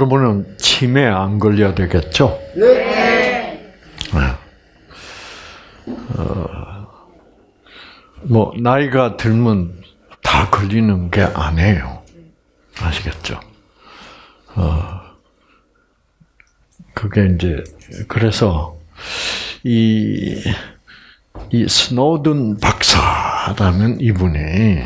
여러분은 치매 안 걸려야 되겠죠? 네. 어, 뭐 나이가 들면 다 걸리는 게 아니에요. 아시겠죠? 어, 그게 이제 그래서 이, 이 스노든 박사라는 이분이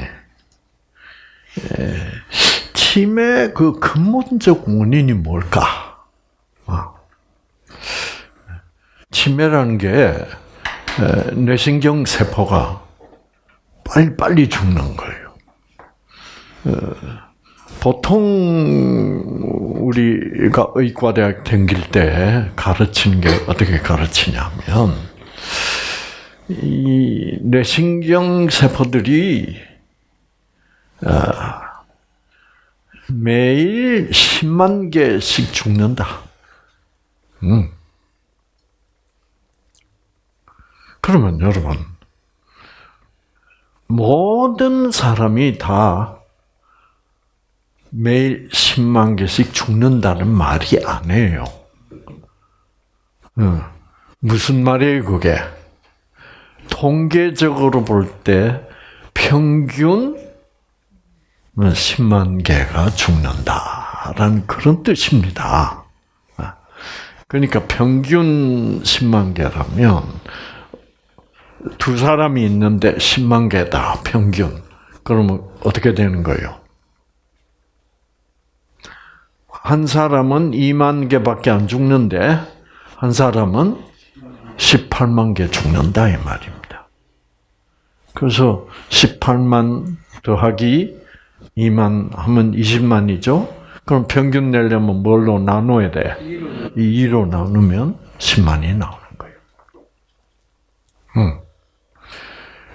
치매 그 근본적 원인이 뭘까? 어. 치매라는 게 뇌신경 세포가 빨리 빨리 죽는 거예요. 어, 보통 우리가 의과대학 다닐 때 가르치는 게 어떻게 가르치냐면 이 뇌신경 세포들이 아, 매일 10만 개씩 죽는다. 음. 그러면 여러분, 모든 사람이 다 매일 10만 개씩 죽는다는 말이 아니에요. 음. 무슨 말이에요, 그게? 통계적으로 볼 때 평균 10만 개가 죽는다라는 그런 뜻입니다. 그러니까 평균 10만 개라면 두 사람이 있는데 10만 개다 평균. 그러면 어떻게 되는 거예요? 한 사람은 2만 개밖에 안 죽는데 한 사람은 18만 개 죽는다 이 말입니다. 그래서 18만 더하기 2만 하면 20만이죠. 그럼 평균 내려면 뭘로 나눠야 돼? 2로 나누면 10만이 나오는 거예요. 음.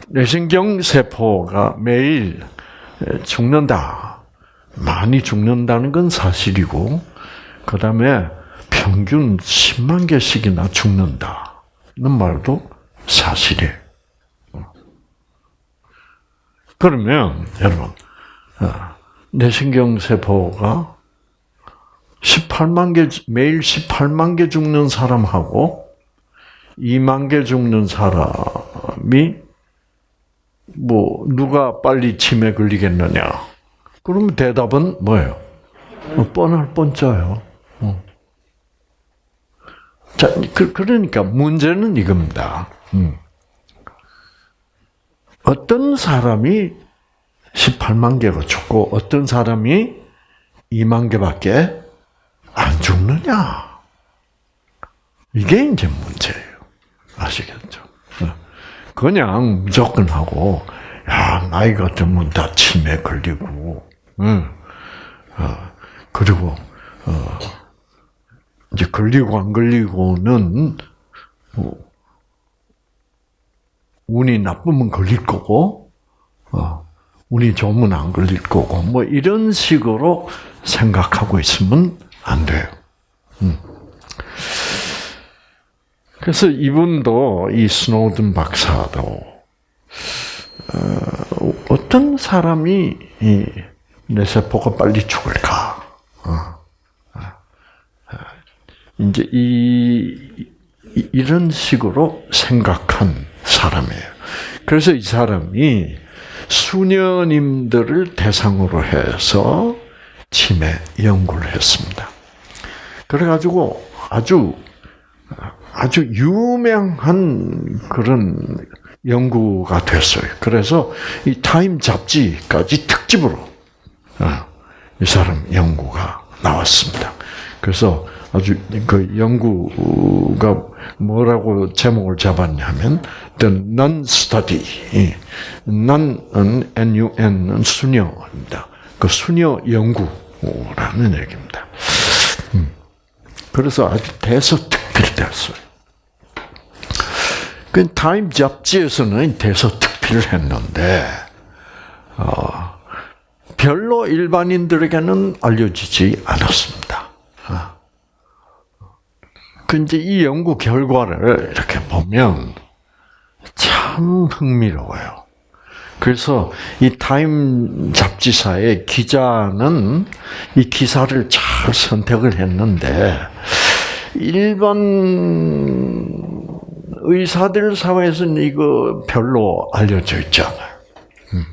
뇌신경 세포가 매일 죽는다. 많이 죽는다는 건 사실이고, 그 다음에 평균 10만 개씩이나 죽는다는 말도 사실이에요. 그러면, 여러분, 뇌신경 세포가 18만 개, 매일 18만 개 죽는 사람하고 2만 개 죽는 사람이 뭐 누가 빨리 치매 걸리겠느냐? 그러면 대답은 뭐예요? 어, 뻔할 뻔짜요. 어. 자, 그, 그러니까 문제는 이겁니다. 음. 어떤 사람이 18만 개가 죽고 어떤 사람이 2만 개밖에 안 죽느냐? 이게 이제 문제예요. 아시겠죠? 그냥 무조건 하고, 야, 나이가 들면 다 치매 걸리고, 응. 어, 그리고, 어, 이제 걸리고 안 걸리고는, 뭐, 운이 나쁘면 걸릴 거고, 어, 운이 좋으면 안 걸릴 거고, 뭐, 이런 식으로 생각하고 있으면 안 돼요. 음. 그래서 이분도 이 스노든 박사도 어, 어떤 사람이 이 뇌세포가 빨리 죽을까? 어. 어. 이제 이 이런 식으로 생각한 사람이에요. 그래서 이 사람이 수녀님들을 대상으로 해서 치매 연구를 했습니다. 그래가지고 아주 아주 유명한 그런 연구가 됐어요. 그래서 이 타임 잡지까지 특집으로 어, 이 사람 연구가 나왔습니다. 그래서 아주 그 연구가 뭐라고 제목을 잡았냐면 The Non Study, Non N-U-N은 수녀입니다. 그 수녀 연구라는 얘기입니다. 음. 그래서 아주 대서특필 됐어요. 그 타임 잡지에서는 대서특필을 했는데 어, 별로 일반인들에게는 알려지지 않았습니다. 어. 그 이제 이 연구 결과를 이렇게 보면 참 흥미로워요. 그래서 이 타임 잡지사의 기자는 이 기사를 잘 선택을 했는데 일반 의사들 사회에서는 이거 별로 알려져 있지 않아요. 음.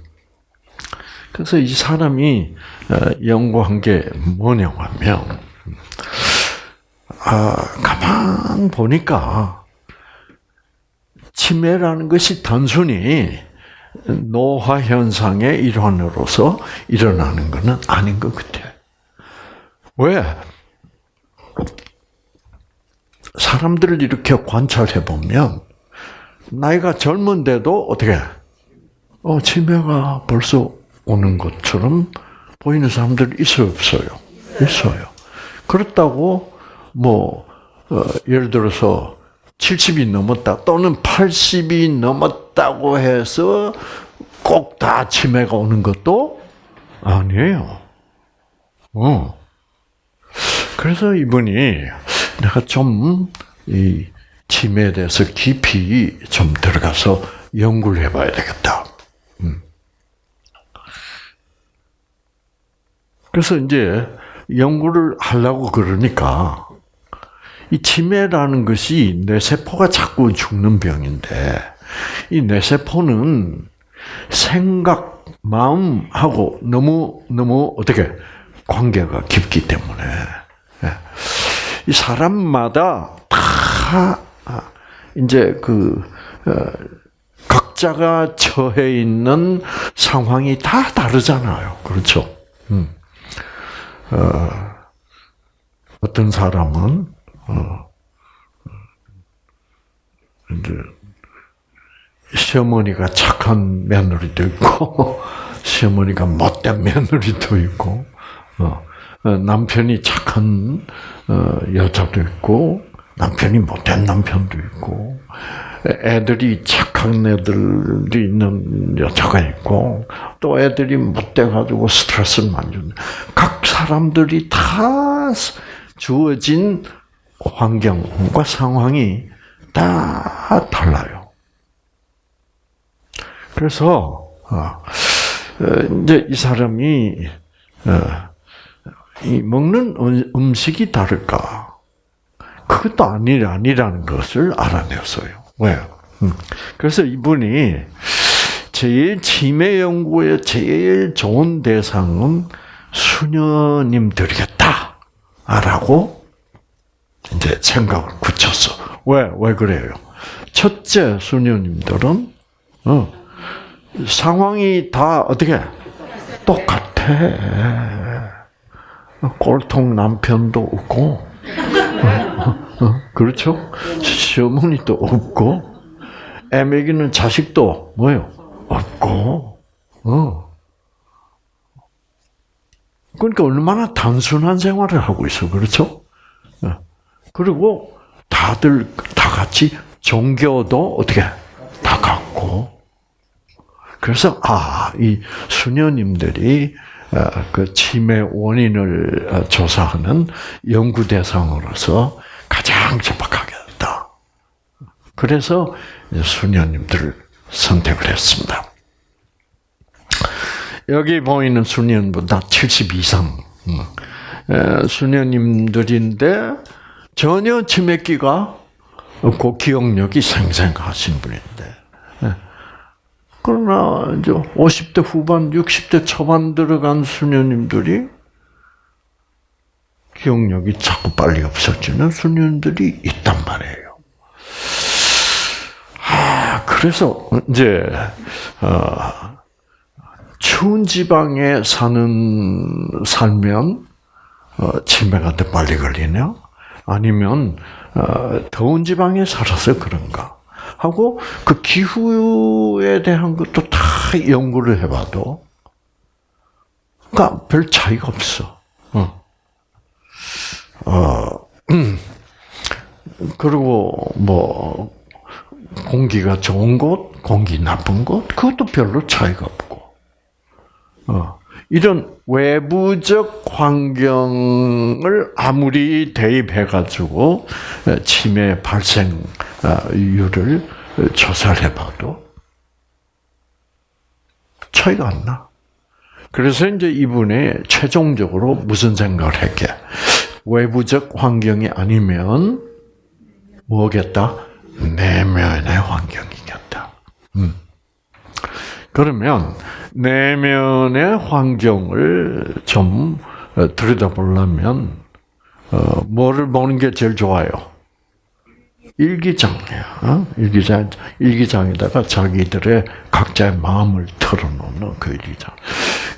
그래서 이 사람이 어, 연구한 게 뭐냐면, 아, 가만 보니까 치매라는 것이 단순히 노화 현상의 일환으로서 일어나는 것은 아닌 것 같아요. 왜? 사람들을 이렇게 관찰해 보면 나이가 젊은데도 어떻게 어 치매가 벌써 오는 것처럼 보이는 사람들 있어요, 없어요? 있어요. 그렇다고 뭐 어, 예를 들어서 70이 넘었다 또는 80이 넘었다고 해서 꼭 다 치매가 오는 것도 아니에요. 어. 그래서 이분이 내가 좀 이 치매에 대해서 깊이 좀 들어가서 연구를 해봐야 되겠다. 음. 그래서 이제 연구를 하려고 그러니까 이 치매라는 것이 뇌세포가 자꾸 죽는 병인데 이 뇌세포는 생각, 마음하고 너무 너무 어떻게 관계가 깊기 때문에 예. 이 사람마다 다 아, 이제 그 어, 각자가 처해 있는 상황이 다 다르잖아요. 그렇죠? 음. 어, 어떤 사람은 어, 이제 시어머니가 착한 며느리도 있고 시어머니가 못된 며느리도 있고 어, 어, 남편이 착한 어, 여자도 있고 남편이 못된 남편도 있고 애들이 착한 애들이 있는 여자가 있고 또 애들이 못돼 가지고 스트레스를 많이 주는 각 사람들이 다 주어진 환경과 상황이 다 달라요. 그래서 이제 이 사람이 이 먹는 음, 음식이 다를까? 그것도 아니, 아니라는 것을 알아냈어요. 왜요? 음. 그래서 이분이 제일 치매 연구에 제일 좋은 대상은 수녀님들이겠다. 라고 이제 생각을 굳혔어. 왜? 왜 그래요? 첫째, 수녀님들은, 어, 상황이 다 어떻게? 똑같아. 꼴통 남편도 없고, 그렇죠? 시어머니도 없고, 애 먹이는 자식도 뭐요? 없고, 어. 그러니까 얼마나 단순한 생활을 하고 있어, 그렇죠? 어. 그리고 다들 다 같이 종교도 어떻게 다 같고, 그래서 아, 이 수녀님들이 어, 그 치매 원인을 어, 조사하는 연구 대상으로서 가장 적합하겠다. 그래서 수녀님들을 선택을 했습니다. 여기 보이는 수녀보다 70 이상 음, 수녀님들인데 전혀 치매기가 없고 기억력이 생생하신 분인데 그러나 이제 50대 후반, 60대 초반 들어간 수녀님들이 기억력이 자꾸 빨리 없어지는 수녀님들이 있단 말이에요. 아, 그래서 이제 어, 추운 지방에 사는 살면 어, 치매가 더 빨리 걸리냐? 아니면 어, 더운 지방에 살아서 그런가? 하고 그 기후에 대한 것도 다 연구를 해봐도 그러니까 별 차이가 없어. 어. 어, 음. 그리고 뭐 공기가 좋은 곳, 공기 나쁜 곳, 그것도 별로 차이가 없고. 어. 이런 외부적 환경을 아무리 대입해가지고 치매 발생률을 조사를 해봐도 차이가 안 나. 그래서 이제 이분이 최종적으로 무슨 생각을 했게? 외부적 환경이 아니면 뭐겠다? 내면의 환경이겠다. 음. 그러면 내면의 환경을 좀 어, 들여다보려면 어, 뭐를 보는 게 제일 좋아요? 일기장이야. 어? 일기장 일기장에다가 자기들의 각자의 마음을 털어놓는 그 일기장.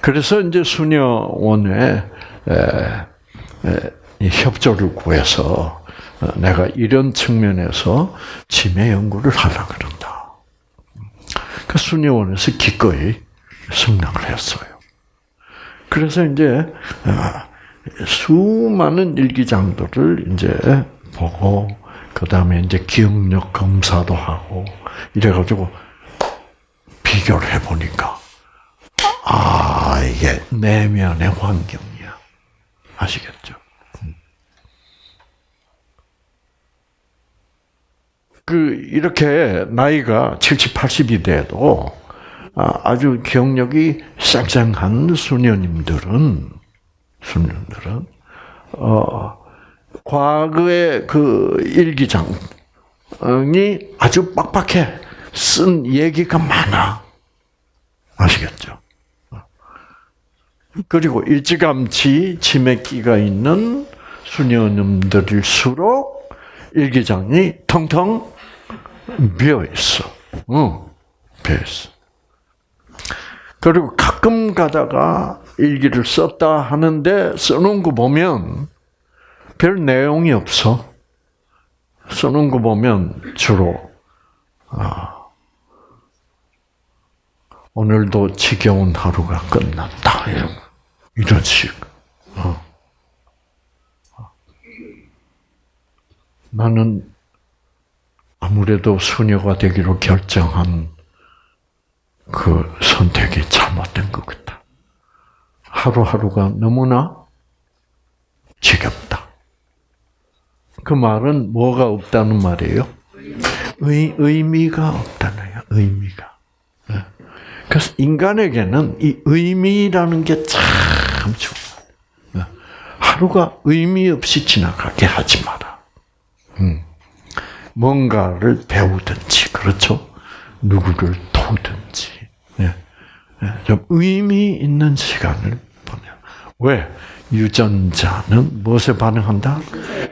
그래서 이제 수녀원에 협조를 구해서 어, 내가 이런 측면에서 치매 연구를 하려 그런다. 그 수녀원에서 기꺼이 승낙을 했어요. 그래서 이제 어, 수많은 일기장들을 이제 보고 그 다음에 이제 기억력 검사도 하고 이래가지고 비교를 해보니까 아 이게 내면의 환경이야 아시겠죠? 그 이렇게 나이가 70, 80이 돼도 아, 아주 기억력이 쌩쌩한 수녀님들은 수녀들은 어 과거의 그 일기장이 아주 빡빡해 쓴 얘기가 많아 아시겠죠? 그리고 일찌감치 치매기가 있는 수녀님들일수록 일기장이 텅텅 비어 있어. 응, 비어 있어. 그리고 가끔 가다가 일기를 썼다 하는데 써놓은 거 보면 별 내용이 없어. 써놓은 거 보면 주로 아, 오늘도 지겨운 하루가 끝났다 이런 이런 식. 어. 나는 아무래도 수녀가 되기로 결정한 그 선택이 잘못된 것 같다. 하루하루가 너무나 지겹다. 그 말은 뭐가 없다는 말이에요? 의, 의미가 없다는 요 의미가. 예. 그래서 인간에게는 이 의미라는 게 참 중요해요. 예. 하루가 의미 없이 지나가게 하지 마라. 음. 뭔가를 배우든지, 그렇죠? 누구를 도우든지, 예. 좀 의미 있는 시간을 보내. 왜? 유전자는 무엇에 반응한다?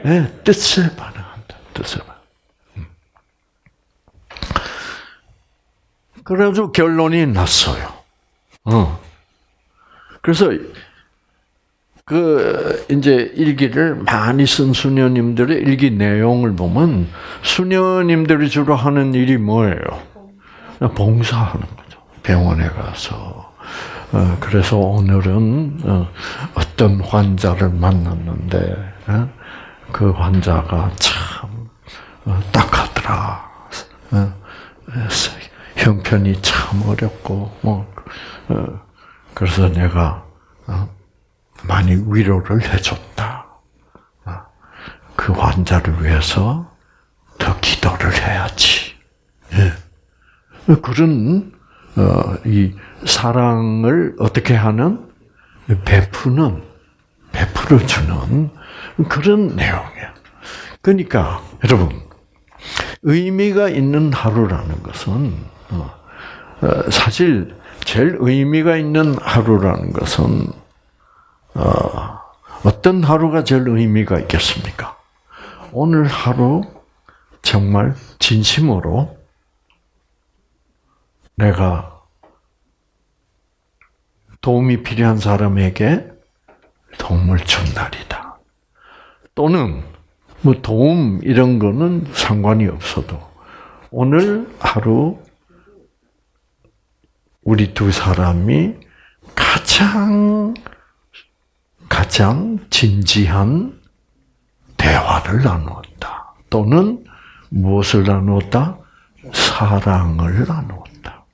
네, 뜻에 반응한다. 뜻에 반응. 음. 그래도 결론이 났어요. 어. 그래서 그 이제 일기를 많이 쓴 수녀님들의 일기 내용을 보면 수녀님들이 주로 하는 일이 뭐예요? 봉사하는 거죠. 병원에 가서 어, 그래서 오늘은 어, 어떤 환자를 만났는데 어, 그 환자가 참 딱하더라. 형편이 참 어렵고 뭐 그래서 내가 많이 위로를 해줬다. 그 환자를 위해서 더 기도를 해야지. 예. 그런 이 사랑을 어떻게 하는 베푸는 베풀어 주는 그런 내용이야. 그러니까 여러분 의미가 있는 하루라는 것은 어, 어, 사실 제일 의미가 있는 하루라는 것은 어, 어떤 하루가 제일 의미가 있겠습니까? 오늘 하루 정말 진심으로 내가 도움이 필요한 사람에게 도움을 준 날이다. 또는 뭐 도움 이런 거는 상관이 없어도 오늘 하루 우리 두 사람이 가장 가장 진지한 대화를 나누었다. 또는 무엇을 나누었다? 사랑을 나누었다.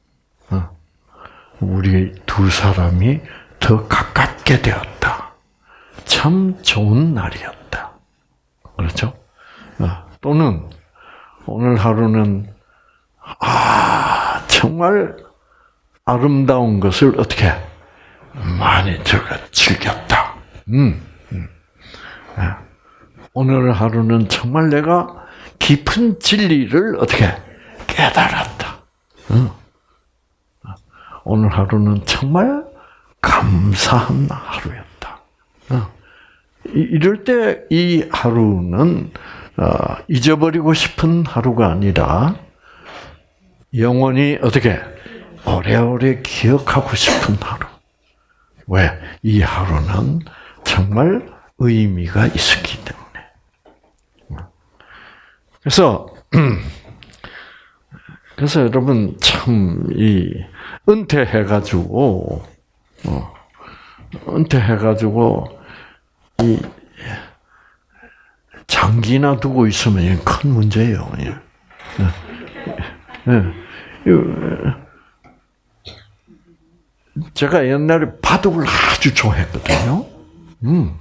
우리 두 사람이 더 가깝게 되었다. 참 좋은 날이었다. 그렇죠? 어, 또는 오늘 하루는 아 정말 아름다운 것을 어떻게 많이 저가 즐겼다. 음, 음. 예. 오늘 하루는 정말 내가 깊은 진리를 어떻게 깨달았다. 음. 오늘 하루는 정말 감사한 하루였다. 어. 이럴 때 이 하루는 어, 잊어버리고 싶은 하루가 아니라 영원히 어떻게 오래오래 기억하고 싶은 하루. 왜? 이 하루는 정말 의미가 있었기 때문에. 그래서 그래서 여러분 참 이 은퇴해 가지고 어, 은퇴해 가지고 이 장기나 두고 있으면 큰 문제예요. 예. 예. 예. 제가 옛날에 바둑을 아주 좋아했거든요. 음.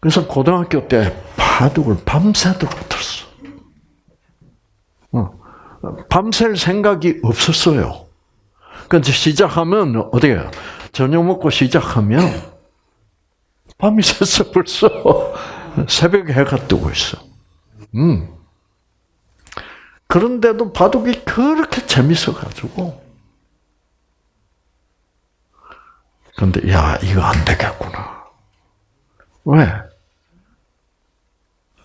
그래서 고등학교 때 바둑을 밤새도록 들었어. 어. 밤샐 생각이 없었어요. 그래서 시작하면 어디에요? 저녁 먹고 시작하면 밤이 샜어 벌써 새벽에 해가 뜨고 있어. 음. 그런데도 바둑이 그렇게 재밌어 가지고 근데 야 이거 안 되겠구나. 왜?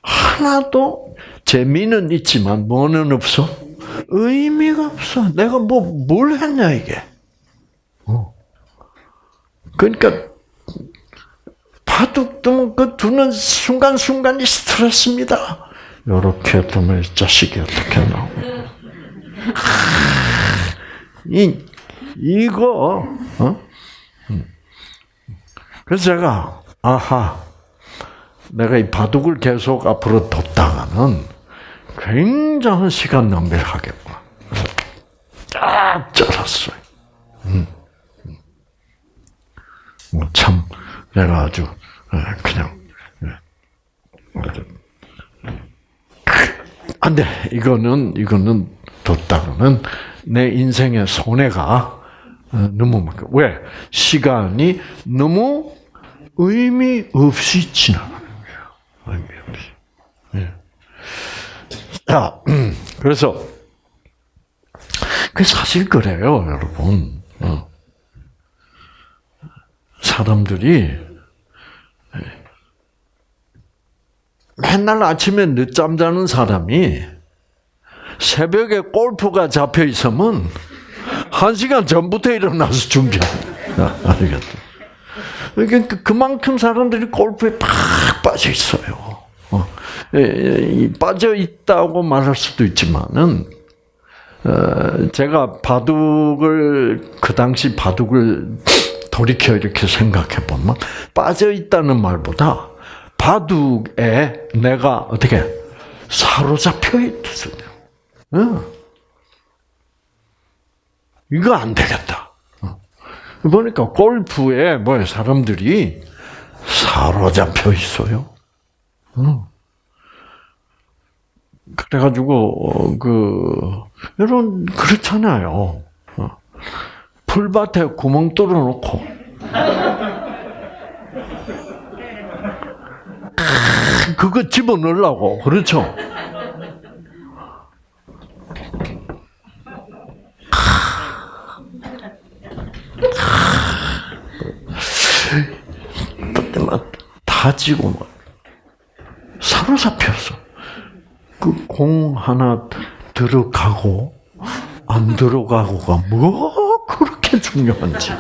하나도 재미는 있지만 뭐는 없어? 의미가 없어. 내가 뭐 뭘 했냐 이게. 어. 그러니까 바둑 두면 그 두는 순간 순간이 스트레스입니다. 이렇게 두면 자식이 어떻게 나오고. 이 이거 어? 그래서 제가 아하 내가 이 바둑을 계속 앞으로 뒀다가는 굉장한 시간 낭비를 하겠구나. 딱 잘랐어요. 음. 뭐참 내가 아주 예, 그냥 예, 안돼 이거는 이거는 뒀다가는 내 인생의 손해가 어, 너무 많고 왜 시간이 너무 의미 없이 지나가는 거예요. 의미 없이. 예. 자, 그래서 그 사실 그래요, 여러분. 어. 사람들이 맨날 아침에 늦잠 자는 사람이 새벽에 골프가 잡혀 있으면 한 시간 전부터 일어나서 준비합니다. 알겠죠? 그러니까 그만큼 사람들이 골프에 팍 빠져 있어요. 어. 빠져 있다고 말할 수도 있지만은 어, 제가 바둑을 그 당시 바둑을 돌이켜 이렇게 생각해 보면 빠져 있다는 말보다 바둑에 내가 어떻게 사로잡혀 있거든요. 어. 이거 안 되겠다. 보니까 골프에 뭐 사람들이 사로잡혀 있어요. 그래가지고 어, 그 여러분 그렇잖아요. 어. 풀밭에 구멍 뚫어놓고 그거 집어넣으려고 그렇죠. 다지고 막 사로잡혔어. 그 공 하나 들어가고 안 들어가고가 뭐 그렇게 중요한지.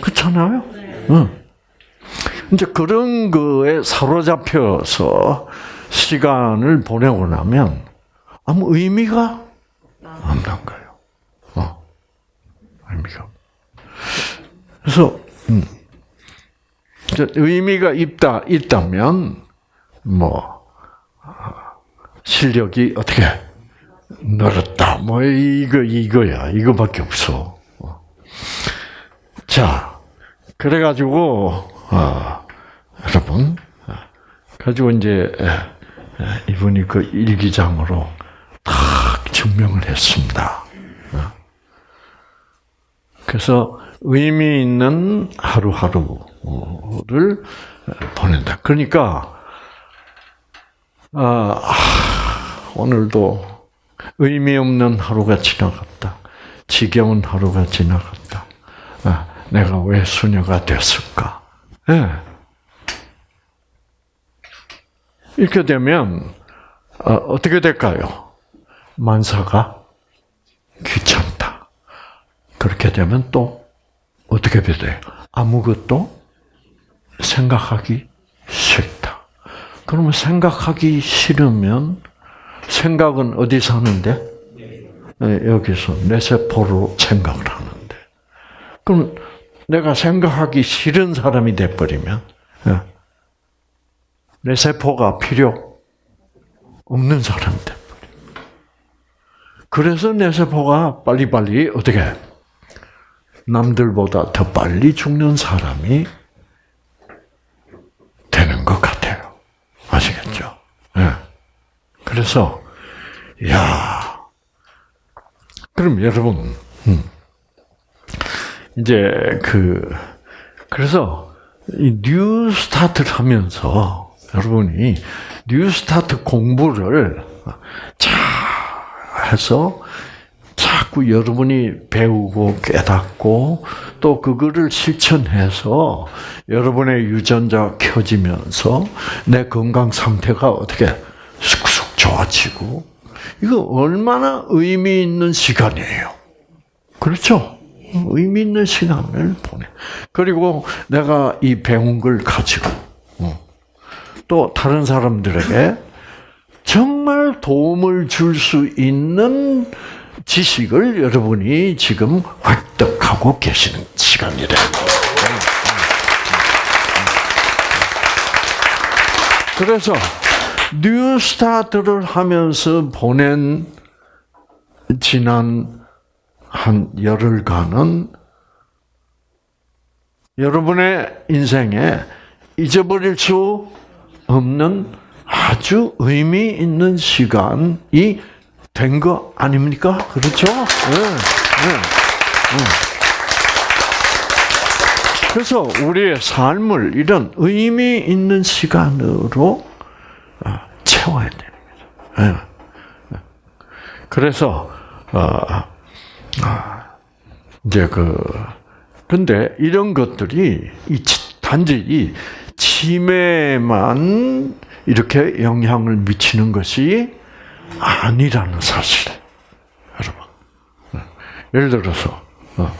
그렇잖아요. 응. 이제 그런 거에 사로잡혀서 시간을 보내고 나면 아무 의미가 없는 거예요. 어. 의미가. 그래서 음. 의미가 있다 있다면 뭐 실력이 어떻게 늘었다 뭐 이거 이거야 이거밖에 없어. 자 그래가지고 어, 여러분 가지고 이제 이분이 그 일기장으로 탁 증명을 했습니다. 어. 그래서 의미 있는 하루하루 를 보낸다. 그러니까 아, 오늘도 의미 없는 하루가 지나갔다. 지겨운 하루가 지나갔다. 아, 내가 왜 수녀가 됐을까? 네. 이렇게 되면 어, 떻게 될까요? 만사가 귀찮다. 그렇게 되면 또 어떻게 돼요? 아무것도 생각하기 싫다. 그러면 생각하기 싫으면 생각은 어디서 하는데? 네, 여기서 뇌세포로 생각을 하는데. 그럼 내가 생각하기 싫은 사람이 돼버리면 네. 뇌세포가 필요 없는 사람이 돼버려. 그래서 뇌세포가 빨리빨리 어떻게 남들보다 더 빨리 죽는 사람이 되는 것 같아요. 아시겠죠? 네. 그래서 야 그럼 여러분 음, 이제 그 그래서 이 New Start를 하면서 여러분이 New Start 공부를 잘 해서 자꾸 여러분이 배우고 깨닫고 또 그거를 실천해서 여러분의 유전자 켜지면서 내 건강 상태가 어떻게 쑥쑥 좋아지고 이거 얼마나 의미 있는 시간이에요. 그렇죠? 의미 있는 시간을 보내. 그리고 내가 이 배운 걸 가지고 어, 또 다른 사람들에게 정말 도움을 줄 수 있는 지식을 여러분이 지금 획득하고 계시는 시간이래. 그래서 New Start를 하면서 보낸 지난 한 열흘간은 여러분의 인생에 잊어버릴 수 없는 아주 의미 있는 시간이 된 거 아닙니까? 그렇죠? 네, 네, 네. 그래서 우리의 삶을 이런 의미 있는 시간으로 아, 채워야 됩니다. 그래서 아, 아, 이제 그 근데 이런 것들이 단지 이 치매만 이렇게 영향을 미치는 것이 아니라는 사실. 여러분. 예를 들어서, 어,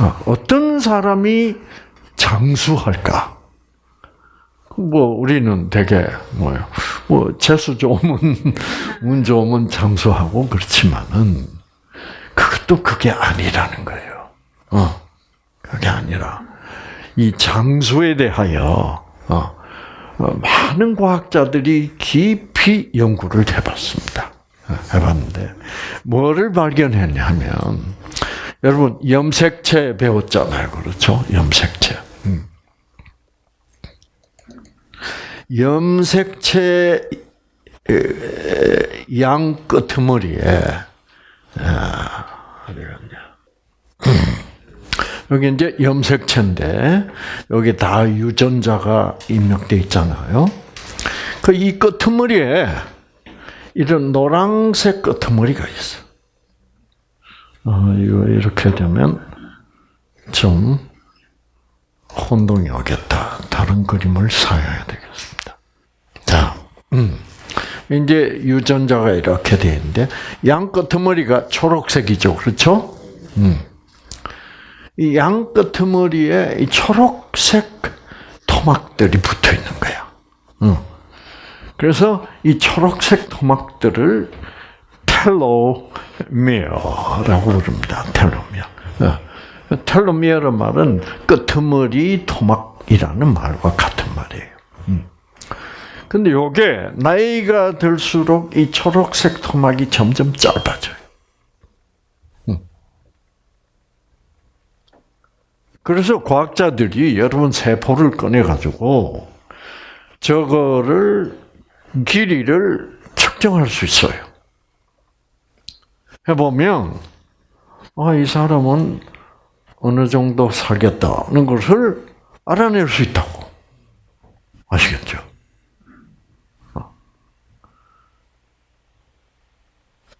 어, 어떤 사람이 장수할까? 뭐, 우리는 되게, 뭐요, 뭐, 재수 좋으면, 운 좋으면 장수하고 그렇지만은, 그것도 그게 아니라는 거예요. 어, 그게 아니라, 이 장수에 대하여, 어, 어, 많은 과학자들이 깊이 연구를 해봤습니다. 해봤는데 뭐를 발견했냐면 여러분 염색체 배웠잖아요, 그렇죠? 염색체. 음. 염색체 양 끄트머리에 어디 갔냐? 여기 이제 염색체인데 여기 다 유전자가 입력돼 있잖아요. 그 이 끄트머리에 이런 노란색 끄트머리가 있어. 어, 이거 이렇게 되면 좀 혼동이 오겠다. 다른 그림을 사야 되겠습니다. 자, 음. 이제 유전자가 이렇게 되어 있는데 양 끄트머리가 초록색이죠, 그렇죠? 음. 이 양 끄트머리에 이 초록색 토막들이 붙어 있는 거야. 응. 그래서 이 초록색 토막들을 텔로미어라고 부릅니다. 텔로미어. 텔로미어의 말은 끄트머리 토막이라는 말과 같은 말이에요. 근데 요게 나이가 들수록 이 초록색 토막이 점점 짧아져요. 그래서 과학자들이 여러분 세포를 꺼내 가지고 저거를 길이를 측정할 수 있어요. 해보면, 아, 이 사람은 어느 정도 살겠다는 것을 알아낼 수 있다고. 아시겠죠? 어.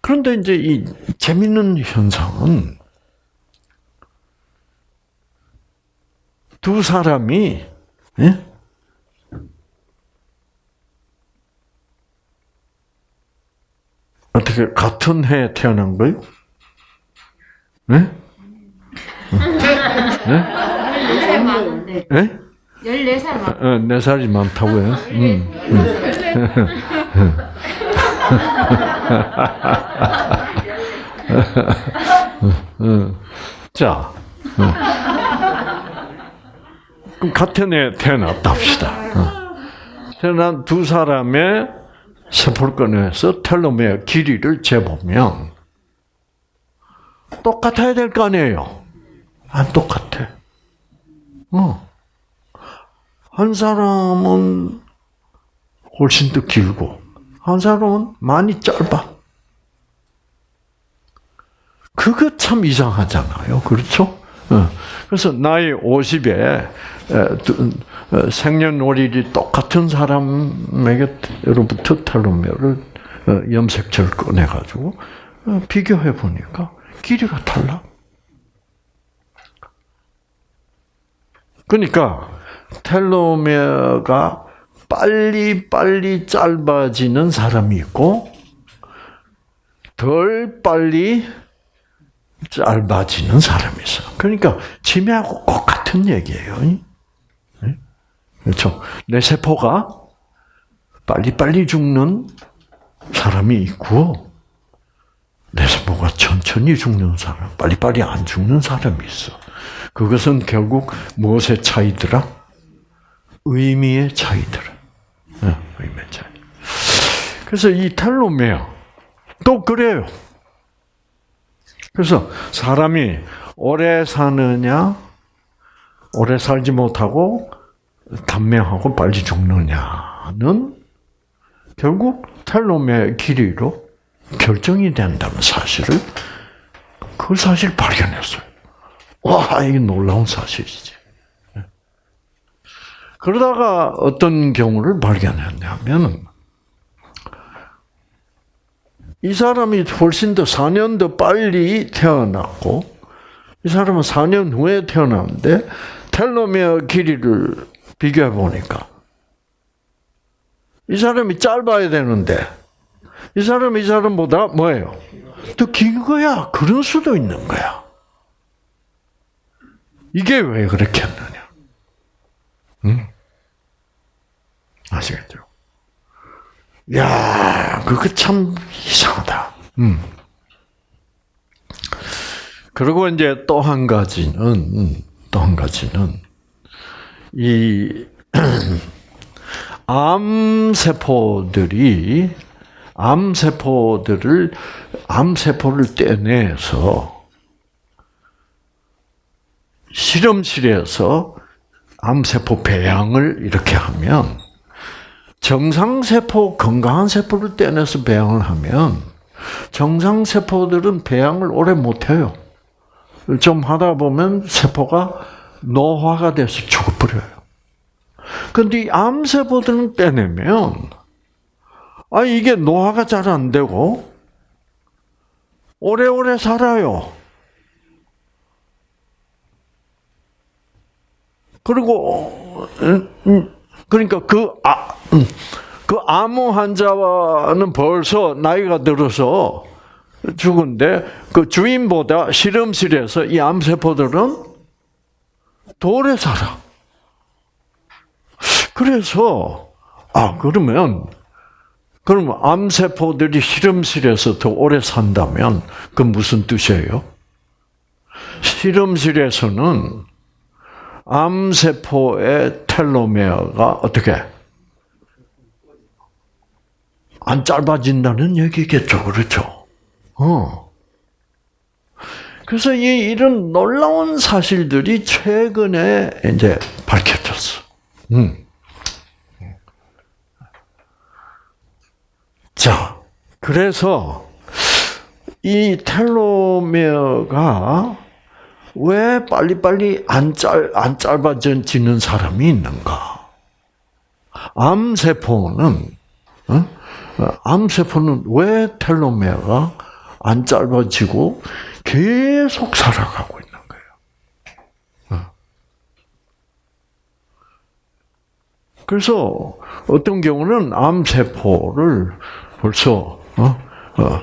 그런데 이제 이 재밌는 현상은 두 사람이 예? 어떻게 같은 해에 태어난 거예요? 네? 네? 네? 14살 막. 어, 네 살이 많다고요? 음. 음. 자, 음. 그럼 같은 해 태어났다 합시다. 어. 태어난 두 사람의 세포를 꺼내서 텔로메어 길이를 재보면 똑같아야 될 거 아니에요? 안 똑같아. 어. 한 사람은 훨씬 더 길고, 한 사람은 많이 짧아. 그거 참 이상하잖아요. 그렇죠? 어. 그래서 나이 50에 어, 생년월일이 똑같은 사람에게로부터 텔로메어를 어, 염색체를 꺼내가지고 비교해 보니까 길이가 달라. 그러니까 텔로메어가 빨리 빨리 짧아지는 사람이 있고 덜 빨리 짧아지는 사람이 있어. 그러니까 치매하고 똑같은 얘기예요. 그렇죠? 내 세포가 빨리빨리 죽는 사람이 있고 내 세포가 천천히 죽는 사람, 빨리빨리 안 죽는 사람이 있어. 그것은 결국 무엇의 차이더라? 의미의 차이더라. 의미의 차이. 그래서 이 텔로메어 또 그래요. 그래서 사람이 오래 사느냐, 오래 살지 못하고 단명하고 빨리 죽느냐는 결국 텔로메어 길이로 결정이 된다는 사실을 그 사실 발견했어요. 와, 이게 놀라운 사실이지. 그러다가 어떤 경우를 발견했냐면, 이 사람이 훨씬 더 4년 더 빨리 태어났고, 이 사람은 4년 후에 태어났는데, 텔로메어 길이를 비교해 보니까, 이 사람이 짧아야 되는데, 이 사람이 이 사람보다 뭐예요? 더 긴 거야. 그럴 수도 있는 거야. 이게 왜 그렇게 했느냐? 응? 아시겠죠? 야, 그거 참 이상하다. 음. 그리고 이제 또 한 가지는, 또 한 가지는, 이, 암세포들이, 암세포들을, 암세포를 떼내서, 실험실에서 암세포 배양을 이렇게 하면 정상세포, 건강한 세포를 떼내서 배양을 하면 정상세포들은 배양을 오래 못해요. 좀 하다 보면 세포가 노화가 돼서 죽어버려요. 근데 이 암세포들은 떼내면, 아, 이게 노화가 잘 안 되고, 오래오래 살아요. 그리고 그러니까 그 아, 그 암호 환자와는 벌써 나이가 들어서 죽은데 그 주인보다 실험실에서 이 암세포들은 더 오래 살아. 그래서 아 그러면 그러면 암세포들이 실험실에서 더 오래 산다면 그 무슨 뜻이에요? 실험실에서는 암세포의 텔로메어가 어떻게 안 짧아진다는 얘기겠죠, 그렇죠? 어. 그래서 이 이런 놀라운 사실들이 최근에 이제 밝혀졌어. 음. 자, 그래서 이 텔로메어가 왜 빨리빨리 안 짧, 안 짧아지는 사람이 있는가? 암세포는, 어? 암세포는 왜 텔로메어가 안 짧아지고 계속 살아가고 있는 거예요? 어. 그래서 어떤 경우는 암세포를 벌써, 어? 어,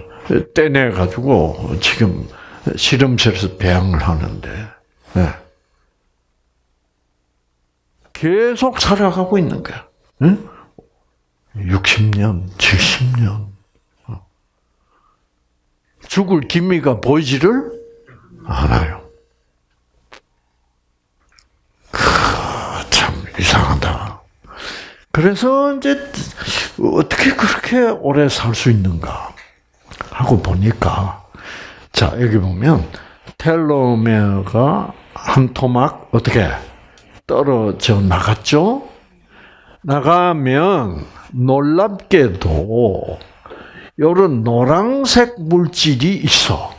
떼내 가지고 지금 실험실에서 배양을 하는데 네. 계속 살아가고 있는 거야. 네? 60년, 70년 죽을 기미가 보이지를 않아요. 참 이상하다. 그래서 이제 어떻게 그렇게 오래 살 수 있는가 하고 보니까 자 여기 보면 텔로메어가 한 토막 어떻게 떨어져 나갔죠? 나가면 놀랍게도 요런 노란색 물질이 있어.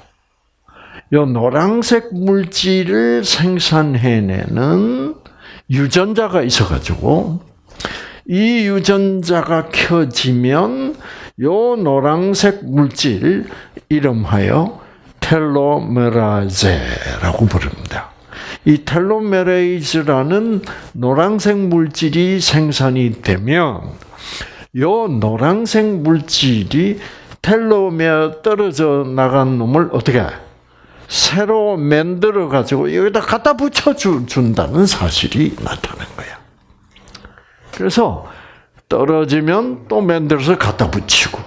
요 노란색 물질을 생산해내는 유전자가 있어가지고 이 유전자가 켜지면 요 노란색 물질 이름하여 텔로메라제라고 부릅니다. 이 텔로메레이즈라는 노란색 물질이 생산이 되면 요 노란색 물질이 텔로메어 떨어져 나간 놈을 어떻게 새로 만들어 가지고 여기다 갖다 붙여 준다는 사실이 나타난 거야. 그래서 떨어지면 또 만들어서 갖다 붙이고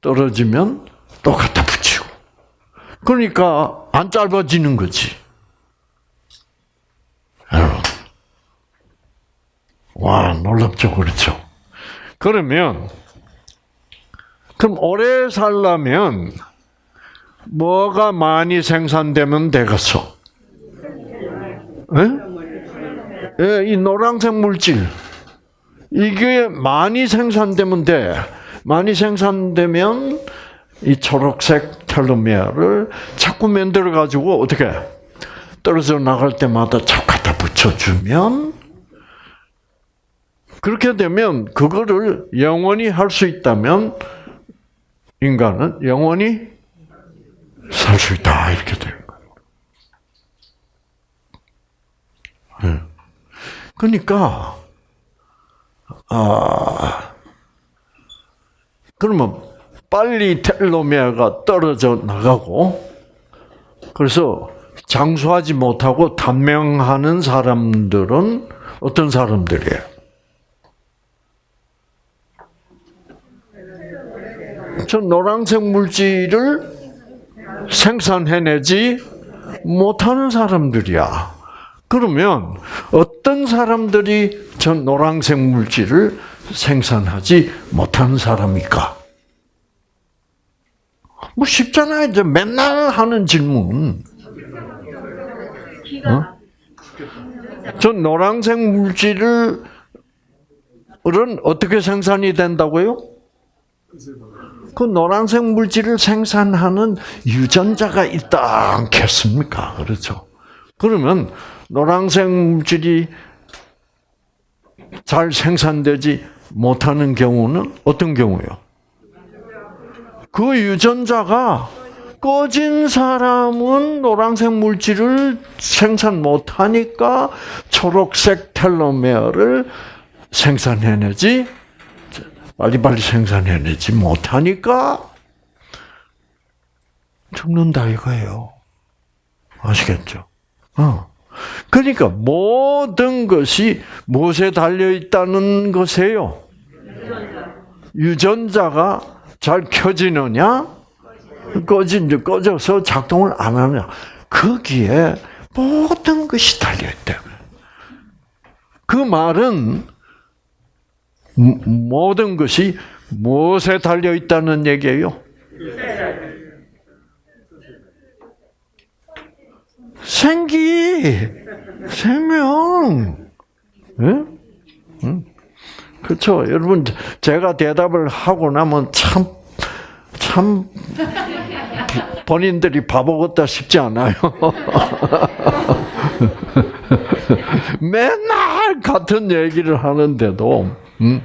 떨어지면 또 갖다 붙이고 그러니까 안 짧아지는 거지. 와, 놀랍죠? 그렇죠? 그러면, 그럼 오래 살려면, 뭐가 많이 생산되면 되겠어? 예? 예, 이 노란색 물질. 이게 많이 생산되면 돼. 많이 생산되면 이 초록색 텔로메어를 자꾸 만들어 가지고 어떻게 떨어져 나갈 때마다 자꾸 갖다 붙여주면 그렇게 되면 그거를 영원히 할 수 있다면 인간은 영원히 살 수 있다 이렇게 되는 거예요. 네. 그러니까 아 그러면 빨리 텔로메어가 떨어져 나가고 그래서 장수하지 못하고 단명하는 사람들은 어떤 사람들이에요? 저 노란색 물질을 생산해내지 못하는 사람들이야. 그러면 어떤 사람들이 저 노란색 물질을 생산하지 못하는 사람일까? 뭐 쉽잖아요. 이제 맨날 하는 질문. 어? 저 노란색 물질을 어떻게 생산이 된다고요? 그 노란색 물질을 생산하는 유전자가 있다 않겠습니까? 그렇죠. 그러면 노란색 물질이 잘 생산되지 못하는 경우는 어떤 경우요? 그 유전자가 꺼진 사람은 노란색 물질을 생산 못하니까 초록색 텔로메어를 생산해내지 빨리빨리 생산해내지 못하니까 죽는다 이거예요. 아시겠죠? 어. 그러니까 모든 것이 무엇에 달려 있다는 것이에요. 유전자가 잘 켜지느냐, 꺼진 꺼져서 작동을 안 하느냐. 거기에 모든 것이 달려 있다. 그 말은 모든 것이 무엇에 달려 있다는 얘기예요? 생기, 생명. 네? 응? 그렇죠. 여러분, 제가 대답을 하고 나면 참, 참, 본인들이 바보 같다 싶지 않아요. 맨날 같은 얘기를 하는데도, 음,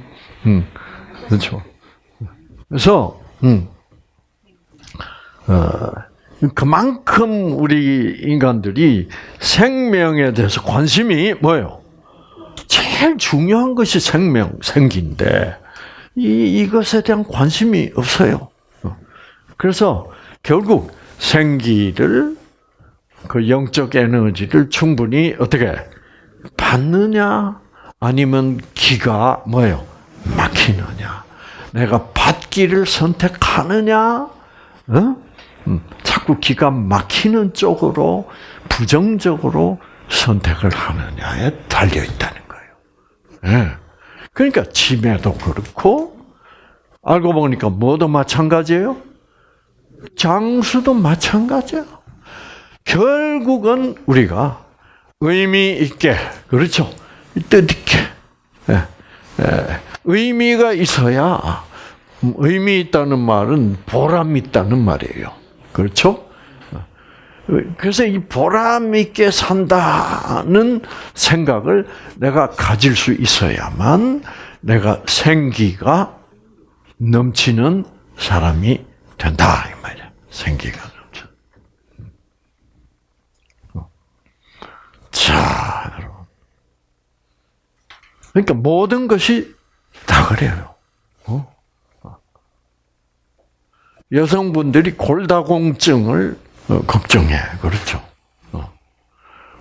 음, 그렇죠. 그래서, 음, 어, 그만큼 우리 인간들이 생명에 대해서 관심이 뭐예요? 제일 중요한 것이 생명, 생기인데, 이, 이것에 대한 관심이 없어요. 그래서 결국 생기를, 그 영적 에너지를 충분히 어떻게 받느냐, 아니면 기가 뭐예요? 막히느냐. 내가 받기를 선택하느냐, 어? 음, 자꾸 기가 막히는 쪽으로 부정적으로 선택을 하느냐에 달려 있다는 거예요. 예. 그러니까 치매도 그렇고 알고 보니까 뭐도 마찬가지예요. 장수도 마찬가지예요. 결국은 우리가 의미 있게 그렇죠. 뜻있게 예. 예. 의미가 있어야 의미 있다는 말은 보람 있다는 말이에요. 그렇죠? 그래서 이 보람 있게 산다는 생각을 내가 가질 수 있어야만 내가 생기가 넘치는 사람이 된다 이 말이야. 생기가 넘쳐. 자, 여러분. 그러니까 모든 것이 다 그래요. 어? 여성분들이 골다공증을 어, 걱정해. 그렇죠. 어.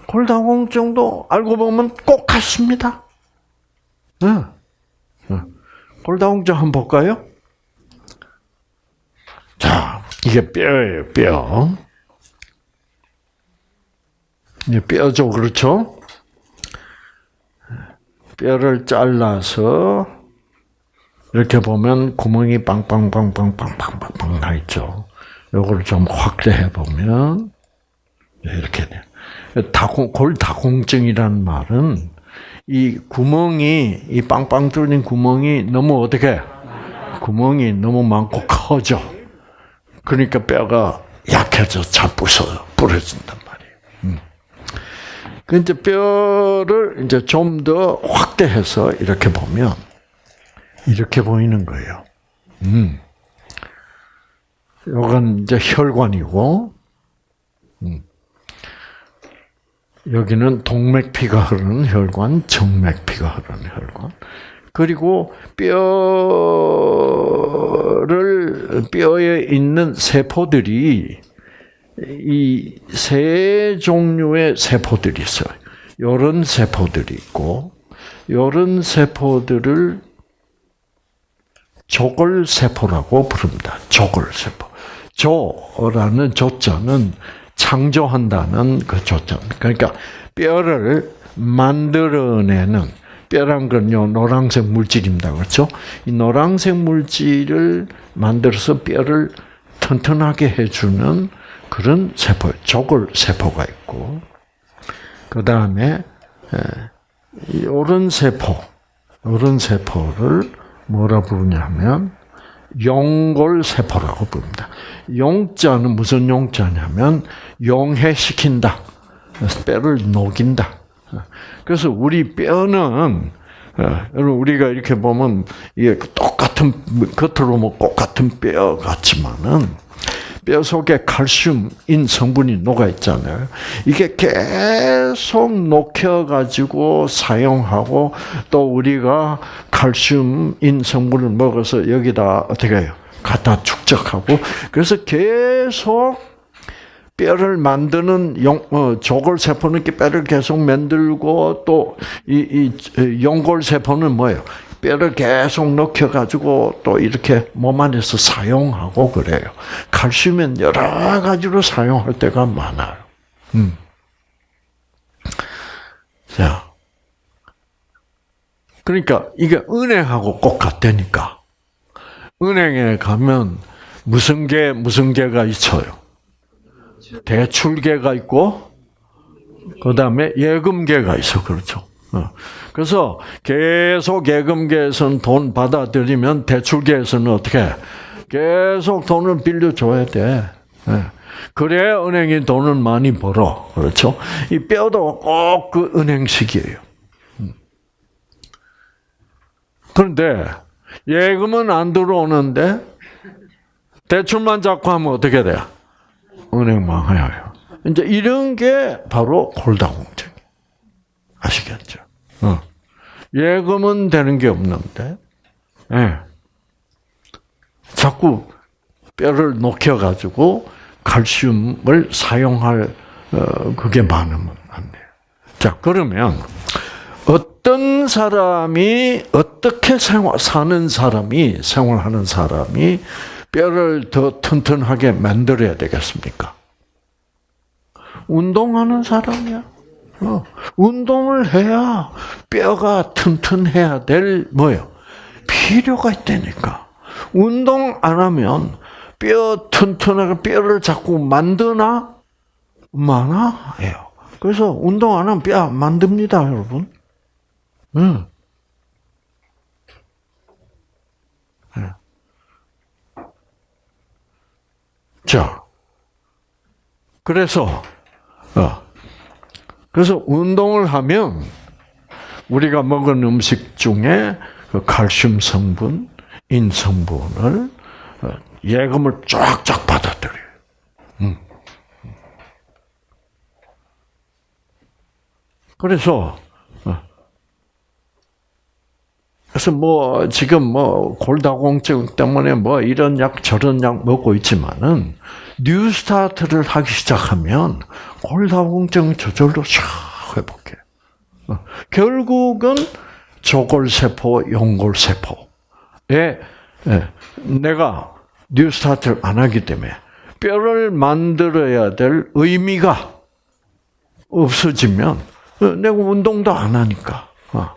골다공증도 알고 보면 꼭 같습니다. 어. 골다공증 한번 볼까요? 자, 이게 뼈예요, 뼈. 이게 뼈죠, 그렇죠? 뼈를 잘라서 이렇게 보면 구멍이 빵빵빵빵빵빵빵빵 나 있죠. 요걸 좀 확대해 보면 네, 이렇게 돼. 다공 골다공증이라는 말은 이 구멍이 이 빵빵 뚫린 구멍이 너무 어떻게 구멍이 너무 많고 커져. 그러니까 뼈가 약해져 자부서 부러진다. 그 이제 뼈를 이제 좀 더 확대해서 이렇게 보면 이렇게 보이는 거예요. 음. 요건 이제 혈관이고, 음. 여기는 동맥피가 흐르는 혈관, 정맥피가 흐르는 혈관. 그리고 뼈를 뼈에 있는 세포들이 이 세 종류의 세포들이 있어요. 이런 세포들이 있고, 이런 세포들을 조골세포라고 부릅니다. 조골세포. 조라는 조자는 창조한다는 그 조자. 그러니까 뼈를 만들어내는 뼈란 건요 노란색 물질입니다. 그렇죠? 이 노란색 물질을 만들어서 뼈를 튼튼하게 해주는 그런 세포, 조골 세포가 있고, 그 다음에 이런 세포, 이런 세포를 뭐라 부르냐면 용골 세포라고 부릅니다. 용자는 무슨 용자냐면 용해시킨다. 뼈를 녹인다. 그래서 우리 뼈는 여러분 우리가 이렇게 보면 이게 똑같은 겉으로 뭐 똑같은 뼈 같지만은 뼈 속에 칼슘인 성분이 녹아 있잖아요. 이게 계속 녹여가지고 사용하고 또 우리가 칼슘인 성분을 먹어서 여기다 어떻게 해요? 갖다 축적하고 그래서 계속 뼈를 만드는 용, 어, 조골세포는 뼈를 계속 만들고 또 이 이 용골세포는 뭐예요? 뼈를 계속 넣혀가지고 또 이렇게 몸 안에서 사용하고 그래요. 칼슘은 여러 가지로 사용할 때가 많아요. 음. 자. 그러니까 이게 은행하고 꼭 같다니까. 은행에 가면 무슨 개, 무슨 개가 있어요? 대출계가 있고, 그 다음에 예금계가 있어. 그렇죠. 어. 그래서 계속 예금계에서는 돈 받아들이면 대출계에서는 어떻게 계속 돈을 빌려줘야 돼. 예. 그래야 은행이 돈을 많이 벌어. 그렇죠? 이 뼈도 꼭 그 은행식이에요. 음. 그런데 예금은 안 들어오는데 대출만 잡고 하면 어떻게 돼요? 은행 망해요. 이제 이런 게 바로 골다공증. 아시겠죠? 어. 예금은 되는 게 없는데, 예. 자꾸 뼈를 녹여가지고 칼슘을 사용할 어, 그게 많으면 안 돼요. 자 그러면 어떤 사람이 어떻게 생활 사는 사람이 생활하는 사람이 뼈를 더 튼튼하게 만들어야 되겠습니까? 운동하는 사람이야. 어, 운동을 해야 뼈가 튼튼해야 될 뭐요? 필요가 있다니까. 운동 안 하면 뼈 튼튼하게 뼈를 자꾸 만드나? 많아요. 그래서 운동 안 하면 뼈안 만듭니다, 여러분. 응. 네. 자, 그래서 어, 그래서 운동을 하면 우리가 먹은 음식 중에 그 칼슘 성분, 인 성분을 어, 예금을 쫙쫙 받아들여요. 음. 그래서 어, 그래서 뭐 지금 뭐 골다공증 때문에 뭐 이런 약 저런 약 먹고 있지만은 뉴스타트를 하기 시작하면 골다공증 저절로 샥 회복해. 어, 결국은 조골세포, 용골세포에 예, 내가 뉴스타트를 안 하기 때문에 뼈를 만들어야 될 의미가 없어지면 어, 내가 운동도 안 하니까 어,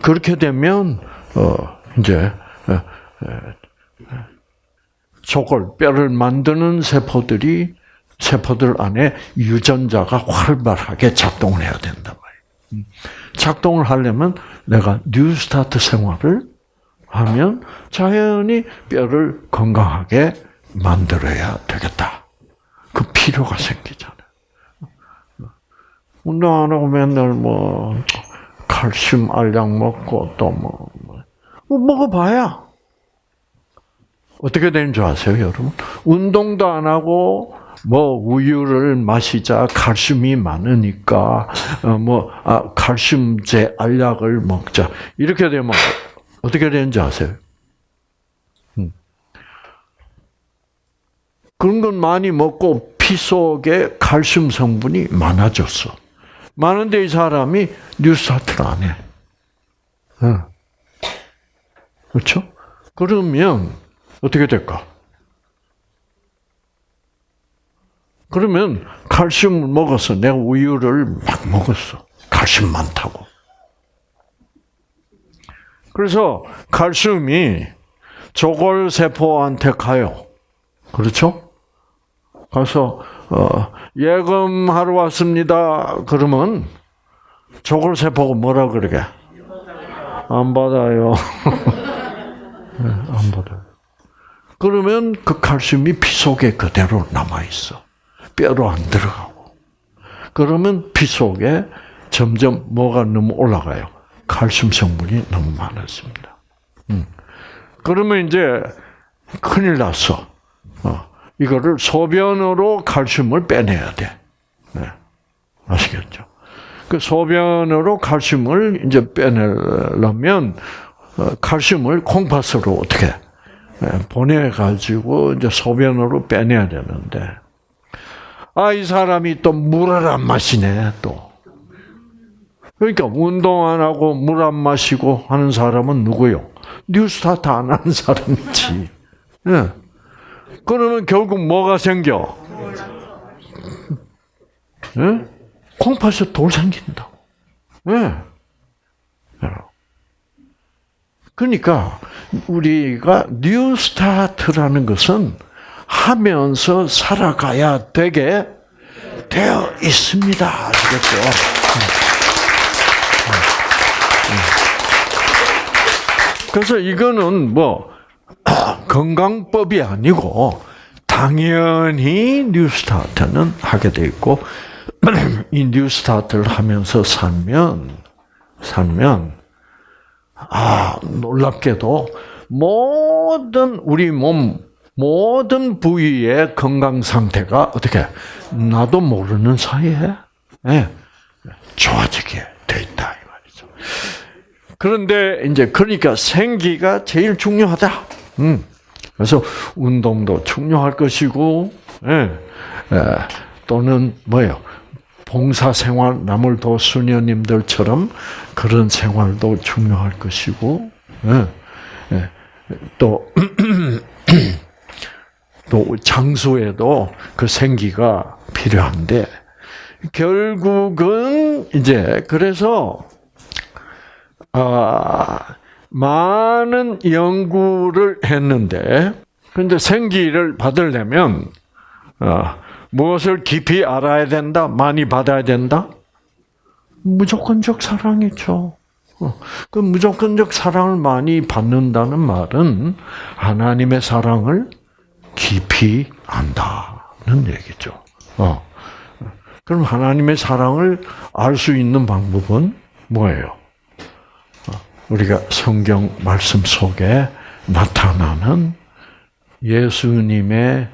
그렇게 되면 이제 조골 뼈를 만드는 세포들이 세포들 안에 유전자가 활발하게 작동을 해야 된단 말이에요. 음. 작동을 하려면 내가 뉴스타트 생활을 하면 자연히 뼈를 건강하게 만들어야 되겠다. 그 필요가 생기잖아요. 운동 안 하고 맨날 뭐 칼슘 알약 먹고 또뭐 뭐, 뭐 먹어봐야 어떻게 되는 줄 아세요, 여러분? 운동도 안 하고 뭐 우유를 마시자 칼슘이 많으니까 뭐 아, 칼슘제 알약을 먹자 이렇게 되면 어떻게 되는지 아세요? 음. 그런 건 많이 먹고 피 속에 칼슘 성분이 많아졌어. 많은데 이 사람이 뉴스타트를 안 해. 그렇죠? 그러면 어떻게 될까? 그러면 칼슘을 먹어서 내가 우유를 막 먹었어. 칼슘 많다고. 그래서 칼슘이 조골 세포한테 가요. 그렇죠? 가서 어, 예금하러 왔습니다. 그러면 조골 세포가 뭐라 그러게? 안 받아요. 네, 안 받아요. 그러면 그 칼슘이 피 속에 그대로 남아 있어. 뼈로 안 들어가고. 그러면 피 속에 점점 뭐가 너무 올라가요. 칼슘 성분이 너무 많았습니다. 음. 그러면 이제 큰일 났어. 어. 이거를 소변으로 칼슘을 빼내야 돼. 네. 아시겠죠? 그 소변으로 칼슘을 이제 빼내려면 어, 칼슘을 콩팥으로 어떻게 예, 보내가지고 이제 소변으로 빼내야 되는데, 아, 이 사람이 또 물을 안 마시네, 또. 그러니까 운동 안 하고 물 안 마시고 하는 사람은 누구요? New Start 안 하는 사람이지. 네. 그러면 결국 뭐가 생겨? 네? 콩팥에 돌 생긴다고. 네. 그러니까 우리가 New Start라는 것은 하면서 살아가야 되게 되어 있습니다. 아시겠죠? 그래서 이거는 뭐 건강법이 아니고 당연히 뉴스타트는 하게 돼 있고 이 뉴스타트를 하면서 살면 살면 아 놀랍게도 모든 우리 몸 모든 부위의 건강 상태가 어떻게 나도 모르는 사이에 예, 좋아지게 돼 있다 이 말이죠. 그런데 이제 그러니까 생기가 제일 중요하다. 음. 그래서 운동도 중요할 것이고, 예, 예, 또는 뭐요? 봉사 생활, 남을 도 수녀님들처럼 그런 생활도 중요할 것이고, 예, 예, 또, 또 장소에도 그 생기가 필요한데, 결국은 이제 그래서 아 많은 연구를 했는데, 근데 생기를 받으려면 어, 무엇을 깊이 알아야 된다, 많이 받아야 된다. 무조건적 사랑이죠. 어, 그 무조건적 사랑을 많이 받는다는 말은 하나님의 사랑을 깊이 안다는 얘기죠. 어. 그럼 하나님의 사랑을 알 수 있는 방법은 뭐예요? 어, 우리가 성경 말씀 속에 나타나는 예수님의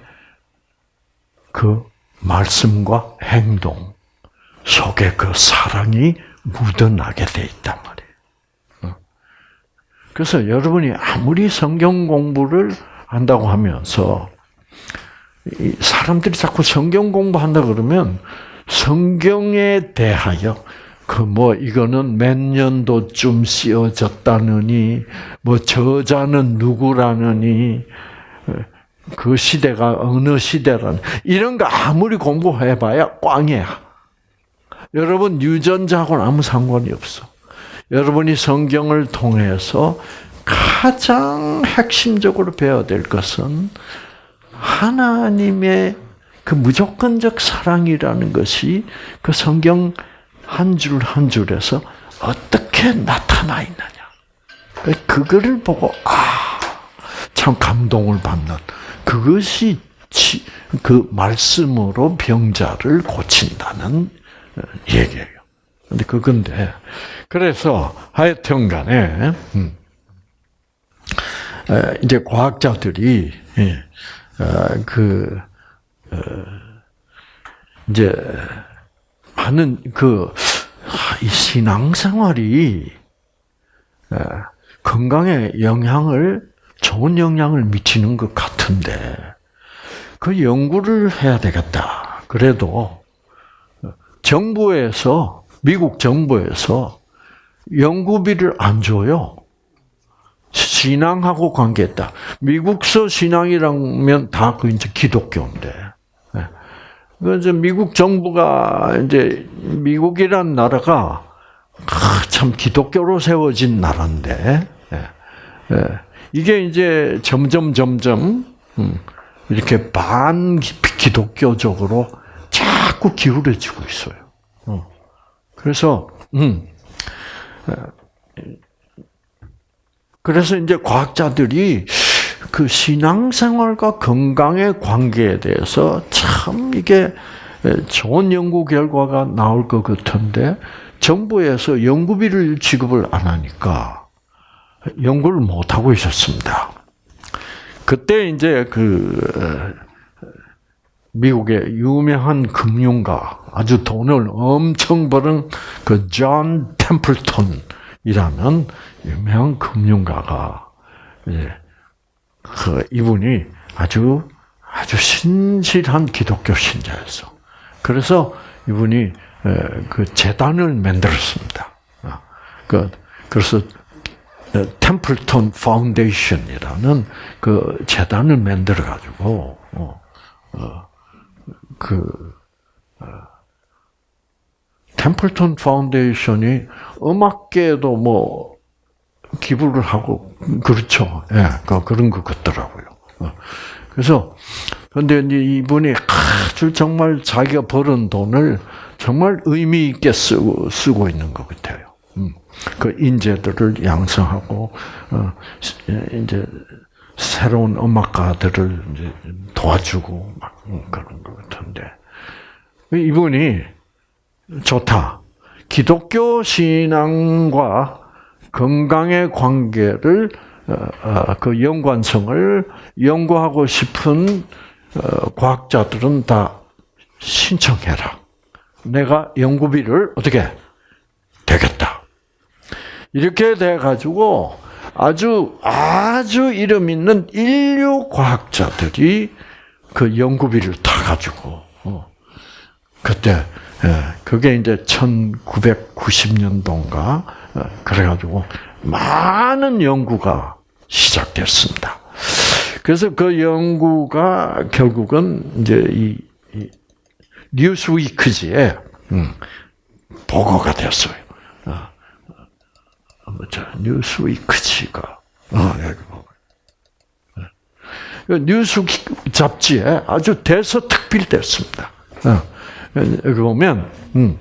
그 말씀과 행동 속에 그 사랑이 묻어나게 돼 있단 말이에요. 어. 그래서 여러분이 아무리 성경 공부를 한다고 하면서 사람들이 자꾸 성경 공부한다 그러면 성경에 대하여 그 뭐 이거는 몇 년도쯤 쓰여졌다느니 뭐 저자는 누구라느니 그 시대가 어느 시대라는 이런 거 아무리 공부해봐야 꽝이야. 여러분 유전자하고는 아무 상관이 없어. 여러분이 성경을 통해서 가장 핵심적으로 배워야 될 것은 하나님의 그 무조건적 사랑이라는 것이 그 성경 한 줄 한 줄에서 어떻게 나타나 있느냐. 그거를 보고 아, 참 감동을 받는 그것이 그 말씀으로 병자를 고친다는 어, 얘기예요. 근데 그건데 그래서 하여튼간에 음, 이제 과학자들이 예, 어, 그 어, 이제 많은 그 신앙생활이 건강에 영향을 좋은 영향을 미치는 것 같은데 그 연구를 해야 되겠다. 그래도 정부에서 미국 정부에서 연구비를 안 줘요. 신앙하고 관계했다. 미국서 신앙이라면 다 그 이제 기독교인데. 예. 그 이제 미국 정부가 이제 미국이란 나라가 참 기독교로 세워진 나라인데 예. 예. 이게 이제 점점 점점 음, 이렇게 반 기독교적으로 자꾸 기울어지고 있어요. 어. 그래서 음. 그래서 이제 과학자들이 그 신앙생활과 건강의 관계에 대해서 참 이게 좋은 연구 결과가 나올 것 같은데 정부에서 연구비를 지급을 안 하니까 연구를 못 하고 있었습니다. 그때 이제 그 미국의 유명한 금융가 아주 돈을 엄청 버는 그 존 템플턴이라는 유명한 금융가가 그 이분이 아주 아주 신실한 기독교 신자였어. 그래서 이분이 그 재단을 만들었습니다. 아, 그 그래서 Templeton Foundation이라는 그 재단을 만들어 가지고 어, 어, 그 어, Templeton Foundation이 음악계에도 뭐 기부를 하고 그렇죠. 예, 그, 그런 것 같더라고요. 어. 그래서 근데 이제 이분이 아주 정말 자기가 벌은 돈을 정말 의미 있게 쓰고 쓰고 있는 것 같아요. 음. 그 인재들을 양성하고 어, 이제 새로운 음악가들을 이제 도와주고 막 그런 것 같은데 이분이 좋다. 기독교 신앙과 건강의 관계를 어, 어, 그 연관성을 연구하고 싶은 어, 과학자들은 다 신청해라. 내가 연구비를 어떻게 되겠다. 이렇게 돼 가지고 아주 아주 이름 있는 인류 과학자들이 그 연구비를 타 가지고 그때 예, 그게 이제 1990년도인가 그래가지고 많은 연구가 시작됐습니다. 그래서 그 연구가 결국은 이제 이, 이 뉴스위크지에 음, 보고가 됐어요. 어, 어, 자, 뉴스위크지가 어, 여기 보고. 그 뉴스 잡지에 아주 대서특필됐습니다. 어, 여기 보면 음,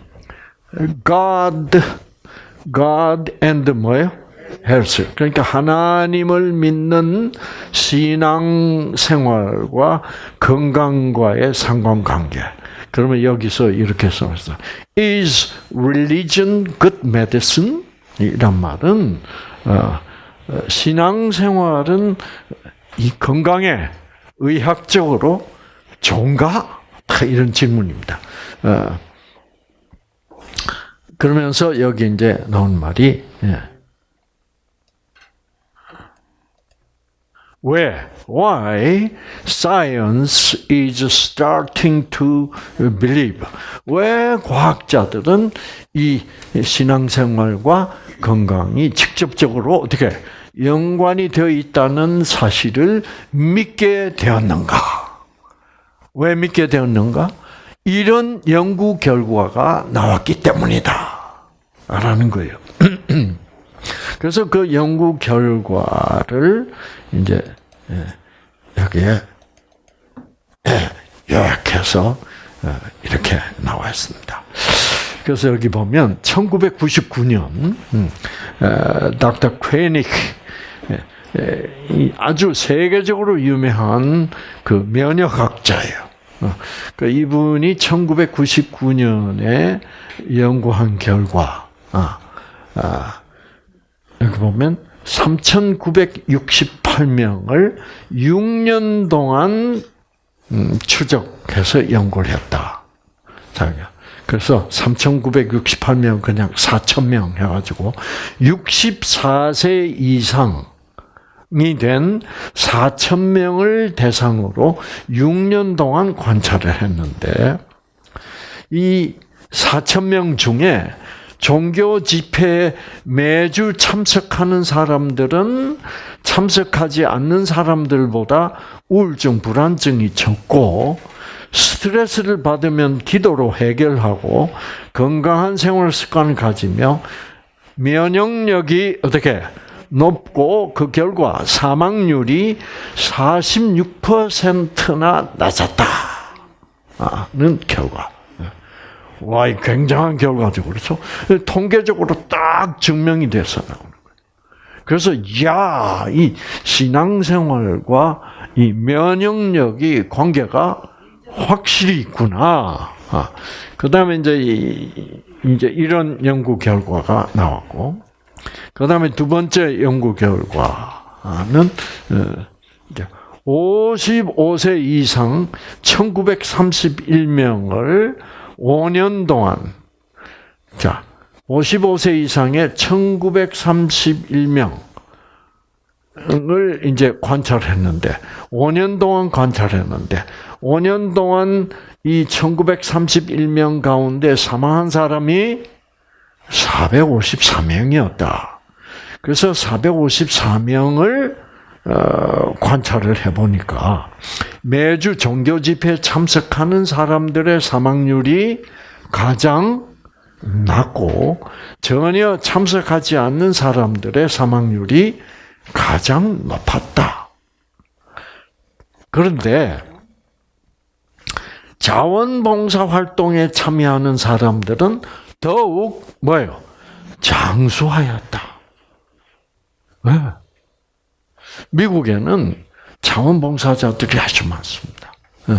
God, God and 뭐예요? 헬스. 그러니까 하나님을 믿는 신앙 생활과 건강과의 상관관계. 그러면 여기서 이렇게 써있어. Is religion good medicine? 이란 말은 어, 신앙 생활은 이 건강에 의학적으로 좋은가? 이런 질문입니다. 어, 그러면서 여기 이제 나온 말이 예. 왜? Why science is starting to believe? 왜 과학자들은 이 신앙생활과 건강이 직접적으로 어떻게 연관이 되어 있다는 사실을 믿게 되었는가? 왜 믿게 되었는가? 이런 연구 결과가 나왔기 때문이다. 라는 거예요. 그래서 그 연구 결과를 이제 예, 여기에 예, 요약해서 어, 이렇게 나와 있습니다. 그래서 여기 보면 1999년 닥터 퀘닉 아주 세계적으로 유명한 그 면역학자예요. 어, 그 이분이 1999년에 연구한 결과, 아, 아, 여기 보면 3,968명을 6년 동안 음, 추적해서 연구를 했다. 자기가. 그래서 3,968명 그냥 4,000명 해가지고 64세 이상이 된 4,000명을 대상으로 6년 동안 관찰을 했는데 이 4,000명 중에 종교 집회에 매주 참석하는 사람들은 참석하지 않는 사람들보다 우울증, 불안증이 적고 스트레스를 받으면 기도로 해결하고 건강한 생활 습관을 가지며 면역력이 어떻게 높고 그 결과 사망률이 46%나 낮았다는 결과. 와, 굉장한 결과죠. 그래서 통계적으로 딱 증명이 돼서 나오는 거예요. 그래서 야, 이 신앙생활과 이 면역력이 관계가 확실히 있구나. 아, 그 다음에 이제 이제 이런 연구 결과가 나왔고, 그 다음에 두 번째 연구 결과는 55세 어, 이상 1931명을 5년 동안 자 55세 이상의 1931명을 이제 관찰했는데 5년 동안 관찰했는데 5년 동안 이 1931명 가운데 사망한 사람이 454명이었다. 그래서 454명을 어, 관찰을 해보니까 매주 종교 집회에 참석하는 사람들의 사망률이 가장 낮고 전혀 참석하지 않는 사람들의 사망률이 가장 높았다. 그런데 자원봉사 활동에 참여하는 사람들은 더욱 뭐예요? 장수하였다. 왜? 미국에는 자원봉사자들이 아주 많습니다. 예.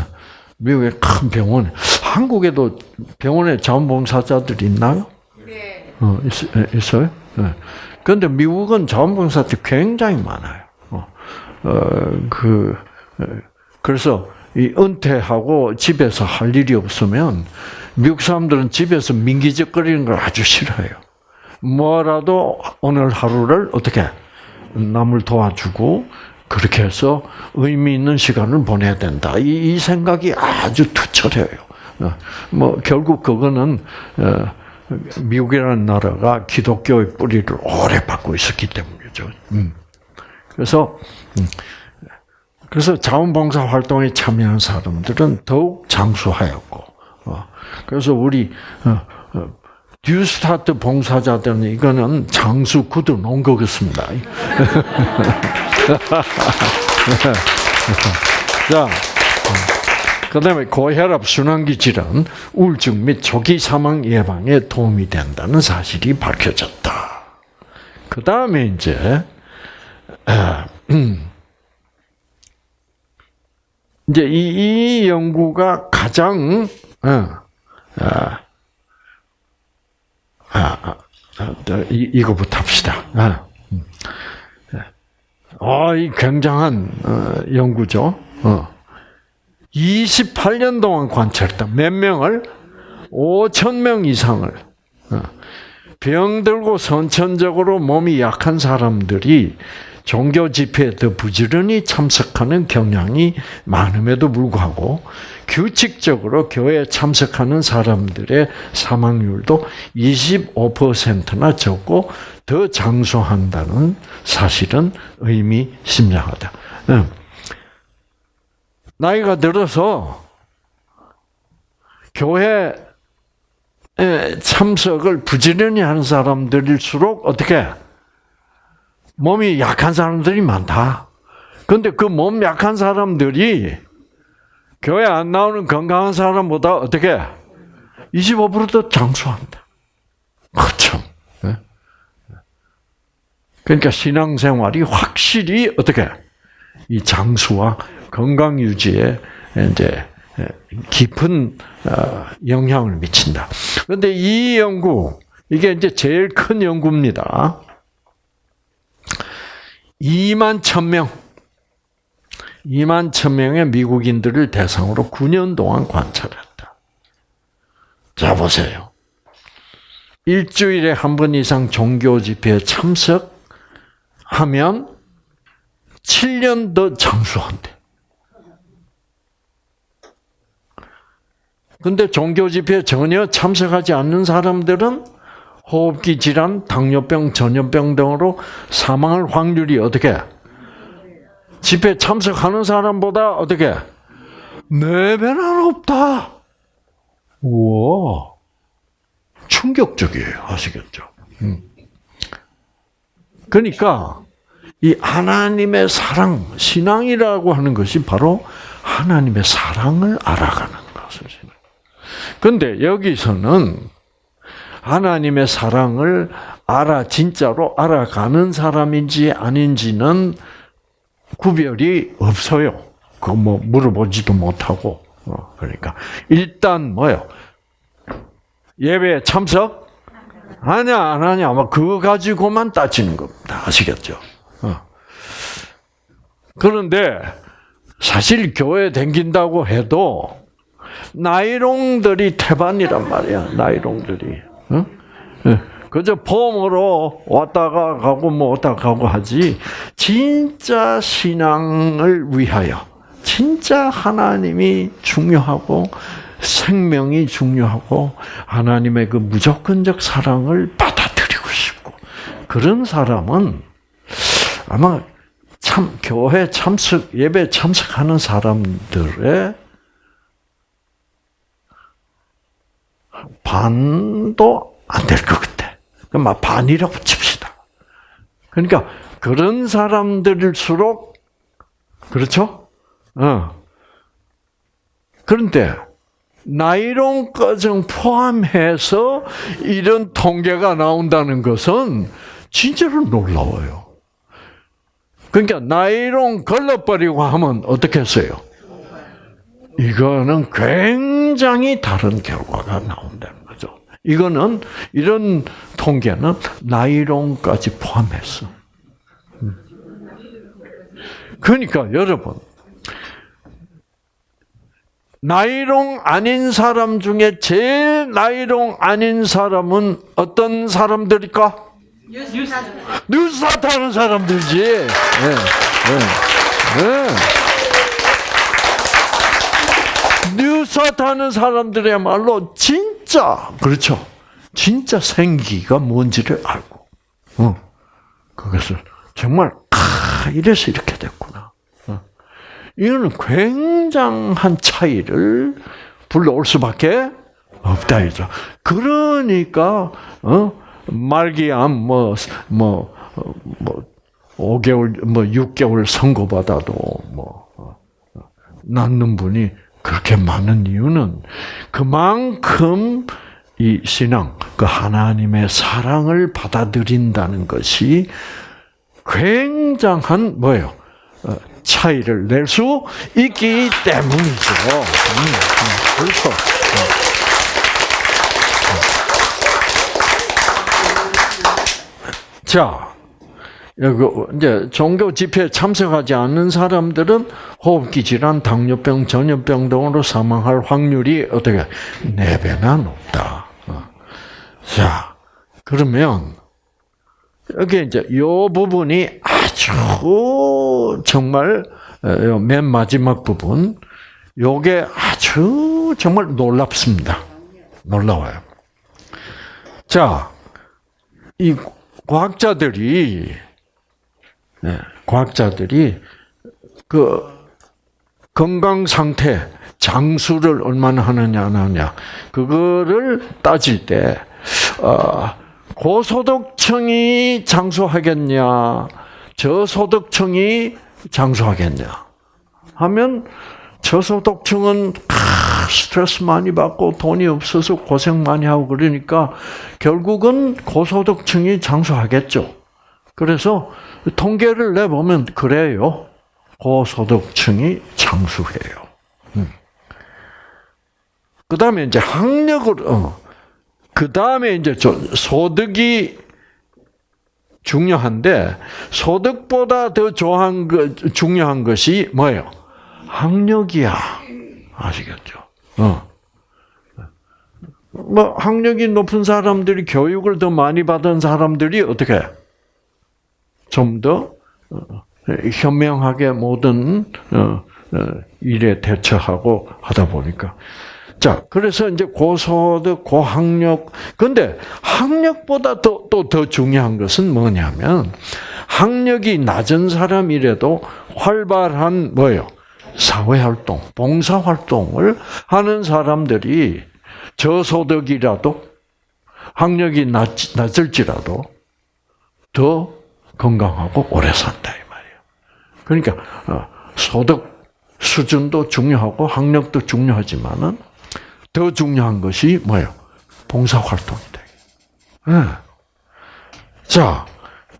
미국의 큰 병원, 한국에도 병원에 자원봉사자들이 있나요? 네. 어, 있, 어요 네. 그런데 미국은 자원봉사자들이 굉장히 많아요. 어, 어, 그, 그래서 이 은퇴하고 집에서 할 일이 없으면 미국 사람들은 집에서 민기적거리는 걸 아주 싫어해요. 뭐라도 오늘 하루를 어떻게 남을 도와주고 그렇게 해서 의미 있는 시간을 보내야 된다. 이, 이 생각이 아주 투철해요. 어, 뭐 결국 그거는 어, 미국이라는 나라가 기독교의 뿌리를 오래 받고 있었기 때문이죠. 음. 그래서 음, 그래서 자원봉사 활동에 참여한 사람들은 더욱 장수하였고, 어, 그래서 우리 뉴스타트 봉사자들은 이거는 장수 구두 놓은 거겠습니다. 자, 그 다음에 고혈압, 순환기 질환, 우울증 및 조기 사망 예방에 도움이 된다는 사실이 밝혀졌다. 그 다음에 이제, 음, 이제 이, 이 연구가 가장, 어, 아, 아, 아, 이, 이거부터 합시다. 아. 아, 이 굉장한 어, 연구죠. 어. 28년 동안 관찰했다. 몇 명을? 5천 명 이상을. 어. 병들고 선천적으로 몸이 약한 사람들이 종교 집회에 더 부지런히 참석하는 경향이 많음에도 불구하고 규칙적으로 교회에 참석하는 사람들의 사망률도 25%나 적고 더 장수한다는 사실은 의미심장하다. 나이가 들어서 교회 참석을 부지런히 하는 사람들일수록 어떻게 몸이 약한 사람들이 많다. 그런데 그 몸 약한 사람들이 교회 안 나오는 건강한 사람보다 어떻게 25%더 장수한다. 그렇죠. 그러니까 신앙생활이 확실히 어떻게 이 장수와 건강 유지에 이제 깊은 어, 영향을 미친다. 그런데 이 연구 이게 이제 제일 큰 연구입니다. 2만 1000명 2만 1000명의 미국인들을 대상으로 9년 동안 관찰했다. 자 보세요. 일주일에 한 번 이상 종교 집회에 참석 하면 7년 더 장수한대. 근데 종교 집회에 전혀 참석하지 않는 사람들은 호흡기 질환, 당뇨병, 전염병 등으로 사망할 확률이 어떻게? 집회 참석하는 사람보다 어떻게? 네 배나 높다. 우와. 충격적이에요. 아시겠죠? 음. 그러니까 이 하나님의 사랑, 신앙이라고 하는 것이 바로 하나님의 사랑을 알아가는 것이죠. 근데 여기서는 하나님의 사랑을 알아 진짜로 알아가는 사람인지 아닌지는 구별이 없어요. 그뭐 물어보지도 못하고 어, 그러니까 일단 뭐요 예배 참석 하냐 안 하냐 뭐 그거 가지고만 따지는 겁니다. 아시겠죠? 어. 그런데 사실 교회 댕긴다고 해도 나이롱들이 태반이란 말이야. 나이롱들이. 어? 예. 그저 폼으로 왔다가 가고 뭐 왔다 가고 하지 진짜 신앙을 위하여 진짜 하나님이 중요하고 생명이 중요하고 하나님의 그 무조건적 사랑을 받아들이고 싶고 그런 사람은 아마 참 교회 참석 예배 참석하는 사람들의 반도 안 될 것 같아. 막 반이라고 칩시다. 그러니까 그런 사람들일수록 그렇죠? 어. 그런데 나이론 과정 포함해서 이런 통계가 나온다는 것은 진짜로 놀라워요. 그러니까 나이론 걸러버리고 하면 어떻게 했어요? 이거는 굉장히 다른 결과가 나온다는 거죠. 이거는 이런 통계는 나이론까지 포함했어. 음. 그러니까 여러분 나이롱 아닌 사람 중에 제일 나이롱 아닌 사람은 어떤 사람들일까? 뉴스타 타는 사람들지. 네, 네, 네. 뉴스타 타는 사람들이야말로 진짜 그렇죠. 진짜 생기가 뭔지를 알고, 어, 그것을 정말 아 이래서 이렇게 됐구나. 이거는 굉장한 차이를 불러올 수밖에 없다 이죠. 그러니까 어 말기암 뭐뭐 뭐, 뭐 5개월 뭐 6개월 선고받아도 뭐 어, 낳는 분이 그렇게 많은 이유는 그만큼 이 신앙, 그 하나님의 사랑을 받아들인다는 것이 굉장한 뭐예요? 어, 차이를 낼 수 있기 때문이죠. 음, 음, 그렇죠. 자, 여기 이제 종교 집회에 참석하지 않는 사람들은 호흡기 질환, 당뇨병, 전염병 등으로 사망할 확률이 어떻게 네 배나 높다. 어. 자, 그러면 여기 이제 이 부분이 아주 정말 어, 맨 마지막 부분 요게 아주 정말 놀랍습니다. 놀라워요. 자, 이 과학자들이 네, 과학자들이 그 건강 상태 장수를 얼마나 하느냐 안 하느냐 그거를 따질 때 어, 고소득층이 장수하겠냐, 저소득층이 장수하겠냐 하면 저소득층은 스트레스 많이 받고 돈이 없어서 고생 많이 하고 그러니까 결국은 고소득층이 장수하겠죠. 그래서 통계를 내보면 그래요. 고소득층이 장수해요. 음. 그 다음에 이제 학력을, 어, 그 다음에 이제 소득이 중요한데 소득보다 더 중요한, 것, 중요한 것이 뭐예요? 학력이야. 아시겠죠? 어. 뭐 학력이 높은 사람들이 교육을 더 많이 받은 사람들이 어떻게 좀더 어, 현명하게 모든 어, 어, 일에 대처하고 하다 보니까 자, 그래서 이제 고소득, 고학력. 근데 학력보다 또, 또더 중요한 것은 뭐냐면, 학력이 낮은 사람이라도 활발한 뭐예요? 사회활동, 봉사활동을 하는 사람들이 저소득이라도 학력이 낮, 낮을지라도 더 건강하고 오래 산다 이 말이에요. 그러니까 어, 소득 수준도 중요하고 학력도 중요하지만은 더 중요한 것이 뭐예요? 봉사 활동이다. 네. 자,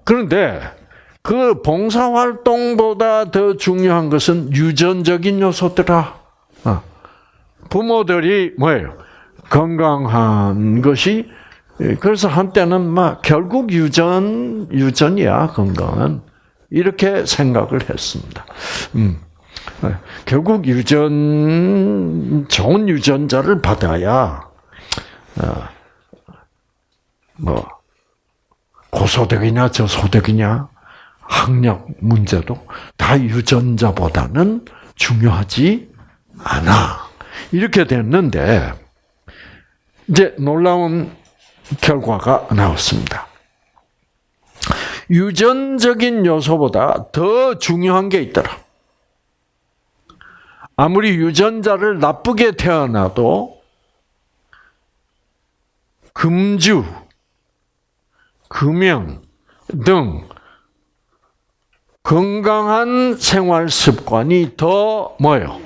그런데 그 봉사 활동보다 더 중요한 것은 유전적인 요소더라. 어. 부모들이 뭐예요? 건강한 것이 그래서 한때는 막 결국 유전 유전이야 건강은 이렇게 생각을 했습니다. 음. 네. 결국 유전 좋은 유전자를 받아야 어, 뭐 고소득이냐 저소득이냐 학력 문제도 다 유전자보다는 중요하지 않아 이렇게 됐는데 이제 놀라운 결과가 나왔습니다. 유전적인 요소보다 더 중요한 게 있더라. 아무리 유전자를 나쁘게 태어나도 금주, 금연 등 건강한 생활 습관이 더 뭐요?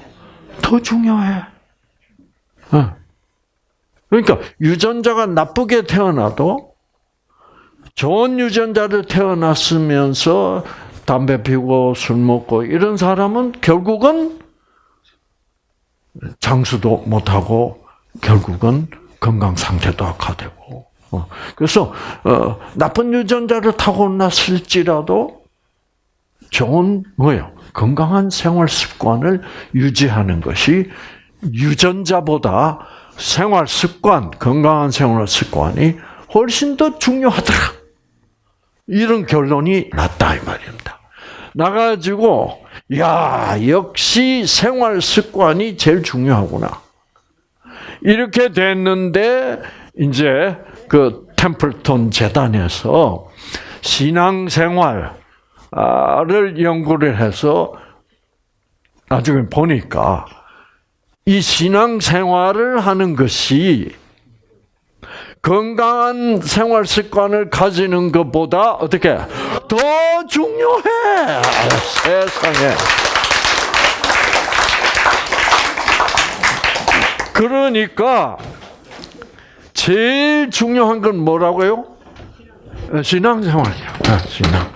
더 중요해. 어. 그러니까 유전자가 나쁘게 태어나도 좋은 유전자를 태어났으면서 담배 피우고 술 먹고 이런 사람은 결국은 장수도 못하고 결국은 건강 상태도 악화되고. 어, 그래서 어, 나쁜 유전자를 타고났을지라도 좋은 뭐요? 건강한 생활 습관을 유지하는 것이 유전자보다 생활 습관, 건강한 생활 습관이 훨씬 더 중요하더라. 이런 결론이 났다 이 말입니다. 나가지고 야 역시 생활 습관이 제일 중요하구나. 이렇게 됐는데 이제 그 템플턴 재단에서 신앙생활을 연구를 해서 나중에 보니까 이 신앙생활을 하는 것이 건강한 생활 습관을 가지는 것보다 어떻게 더 중요해 세상에. 그러니까 제일 중요한 건 뭐라고요? 신앙생활이야. 아, 신앙.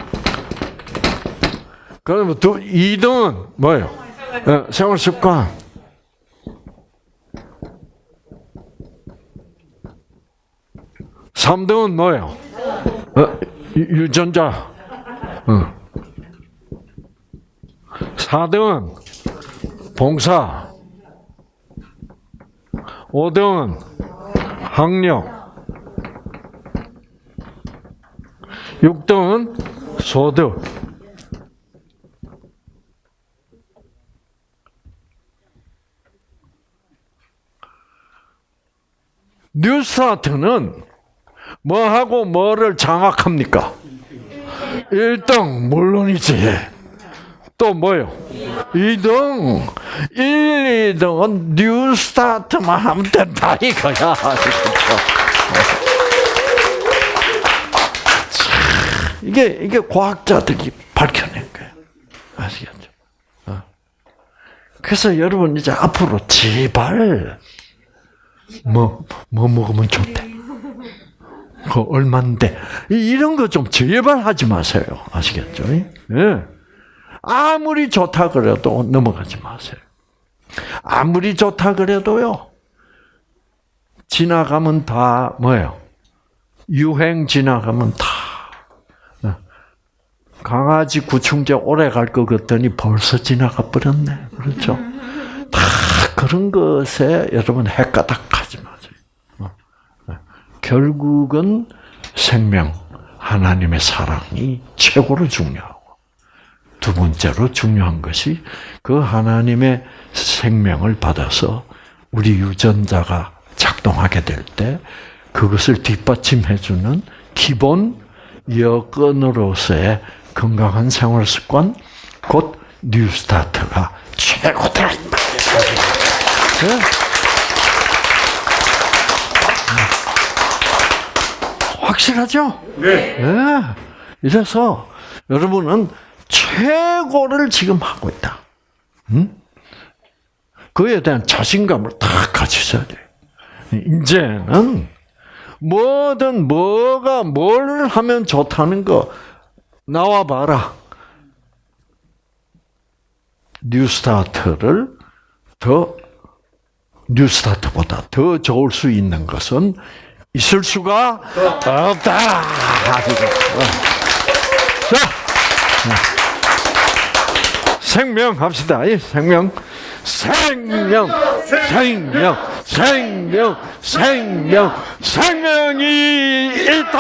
그러면 두 2등은 뭐예요? 어, 생활 습관. 삼등은 뭐예요? 어, 유전자. 어. 사등은 봉사. 오등은 학력. 6등은 소득. 뉴스타트는 뭐하고 뭐를 장악합니까? 1등 물론이지. 또 뭐요? 2등 1, 2등은 New Start만 하면 된다 이거야. 이게 이게 과학자들이 밝혀낸 거예요. 아시겠죠? 어. 그래서 여러분 이제 앞으로 제발 뭐, 뭐 먹으면 좋대. 그 얼만데. 이런 거 좀 제발 하지 마세요. 아시겠죠? 예. 아무리 좋다 그래도 넘어가지 마세요. 아무리 좋다 그래도요. 지나가면 다 뭐예요? 유행 지나가면 다 어. 강아지 구충제 오래 갈 것 같더니 벌써 지나가 버렸네. 그렇죠? 다 그런 것에 여러분. 어. 어. 결국은 생명, 하나님의 사랑이 최고로 중요하고 두 번째로 중요한 것이 그 하나님의 생명을 받아서 우리 유전자가 작동하게 될 때 그것을 뒷받침해주는 기본 여건으로서의 건강한 생활 습관, 곧 뉴스타트가 최고다. 네? 확실하죠? 네. 네. 이래서 여러분은 최고를 지금 하고 있다. 응? 그에 대한 자신감을 다 가지셔야 돼. 이제는 뭐든 뭐가 뭘 하면 좋다는 거 나와 봐라. 뉴스타트를 더 뉴스타트보다 더 좋을 수 있는 것은 있을 수가 없다. 자, 생명 합시다. 생명, 생명, 생명, 생명, 생명, 생명이 있다.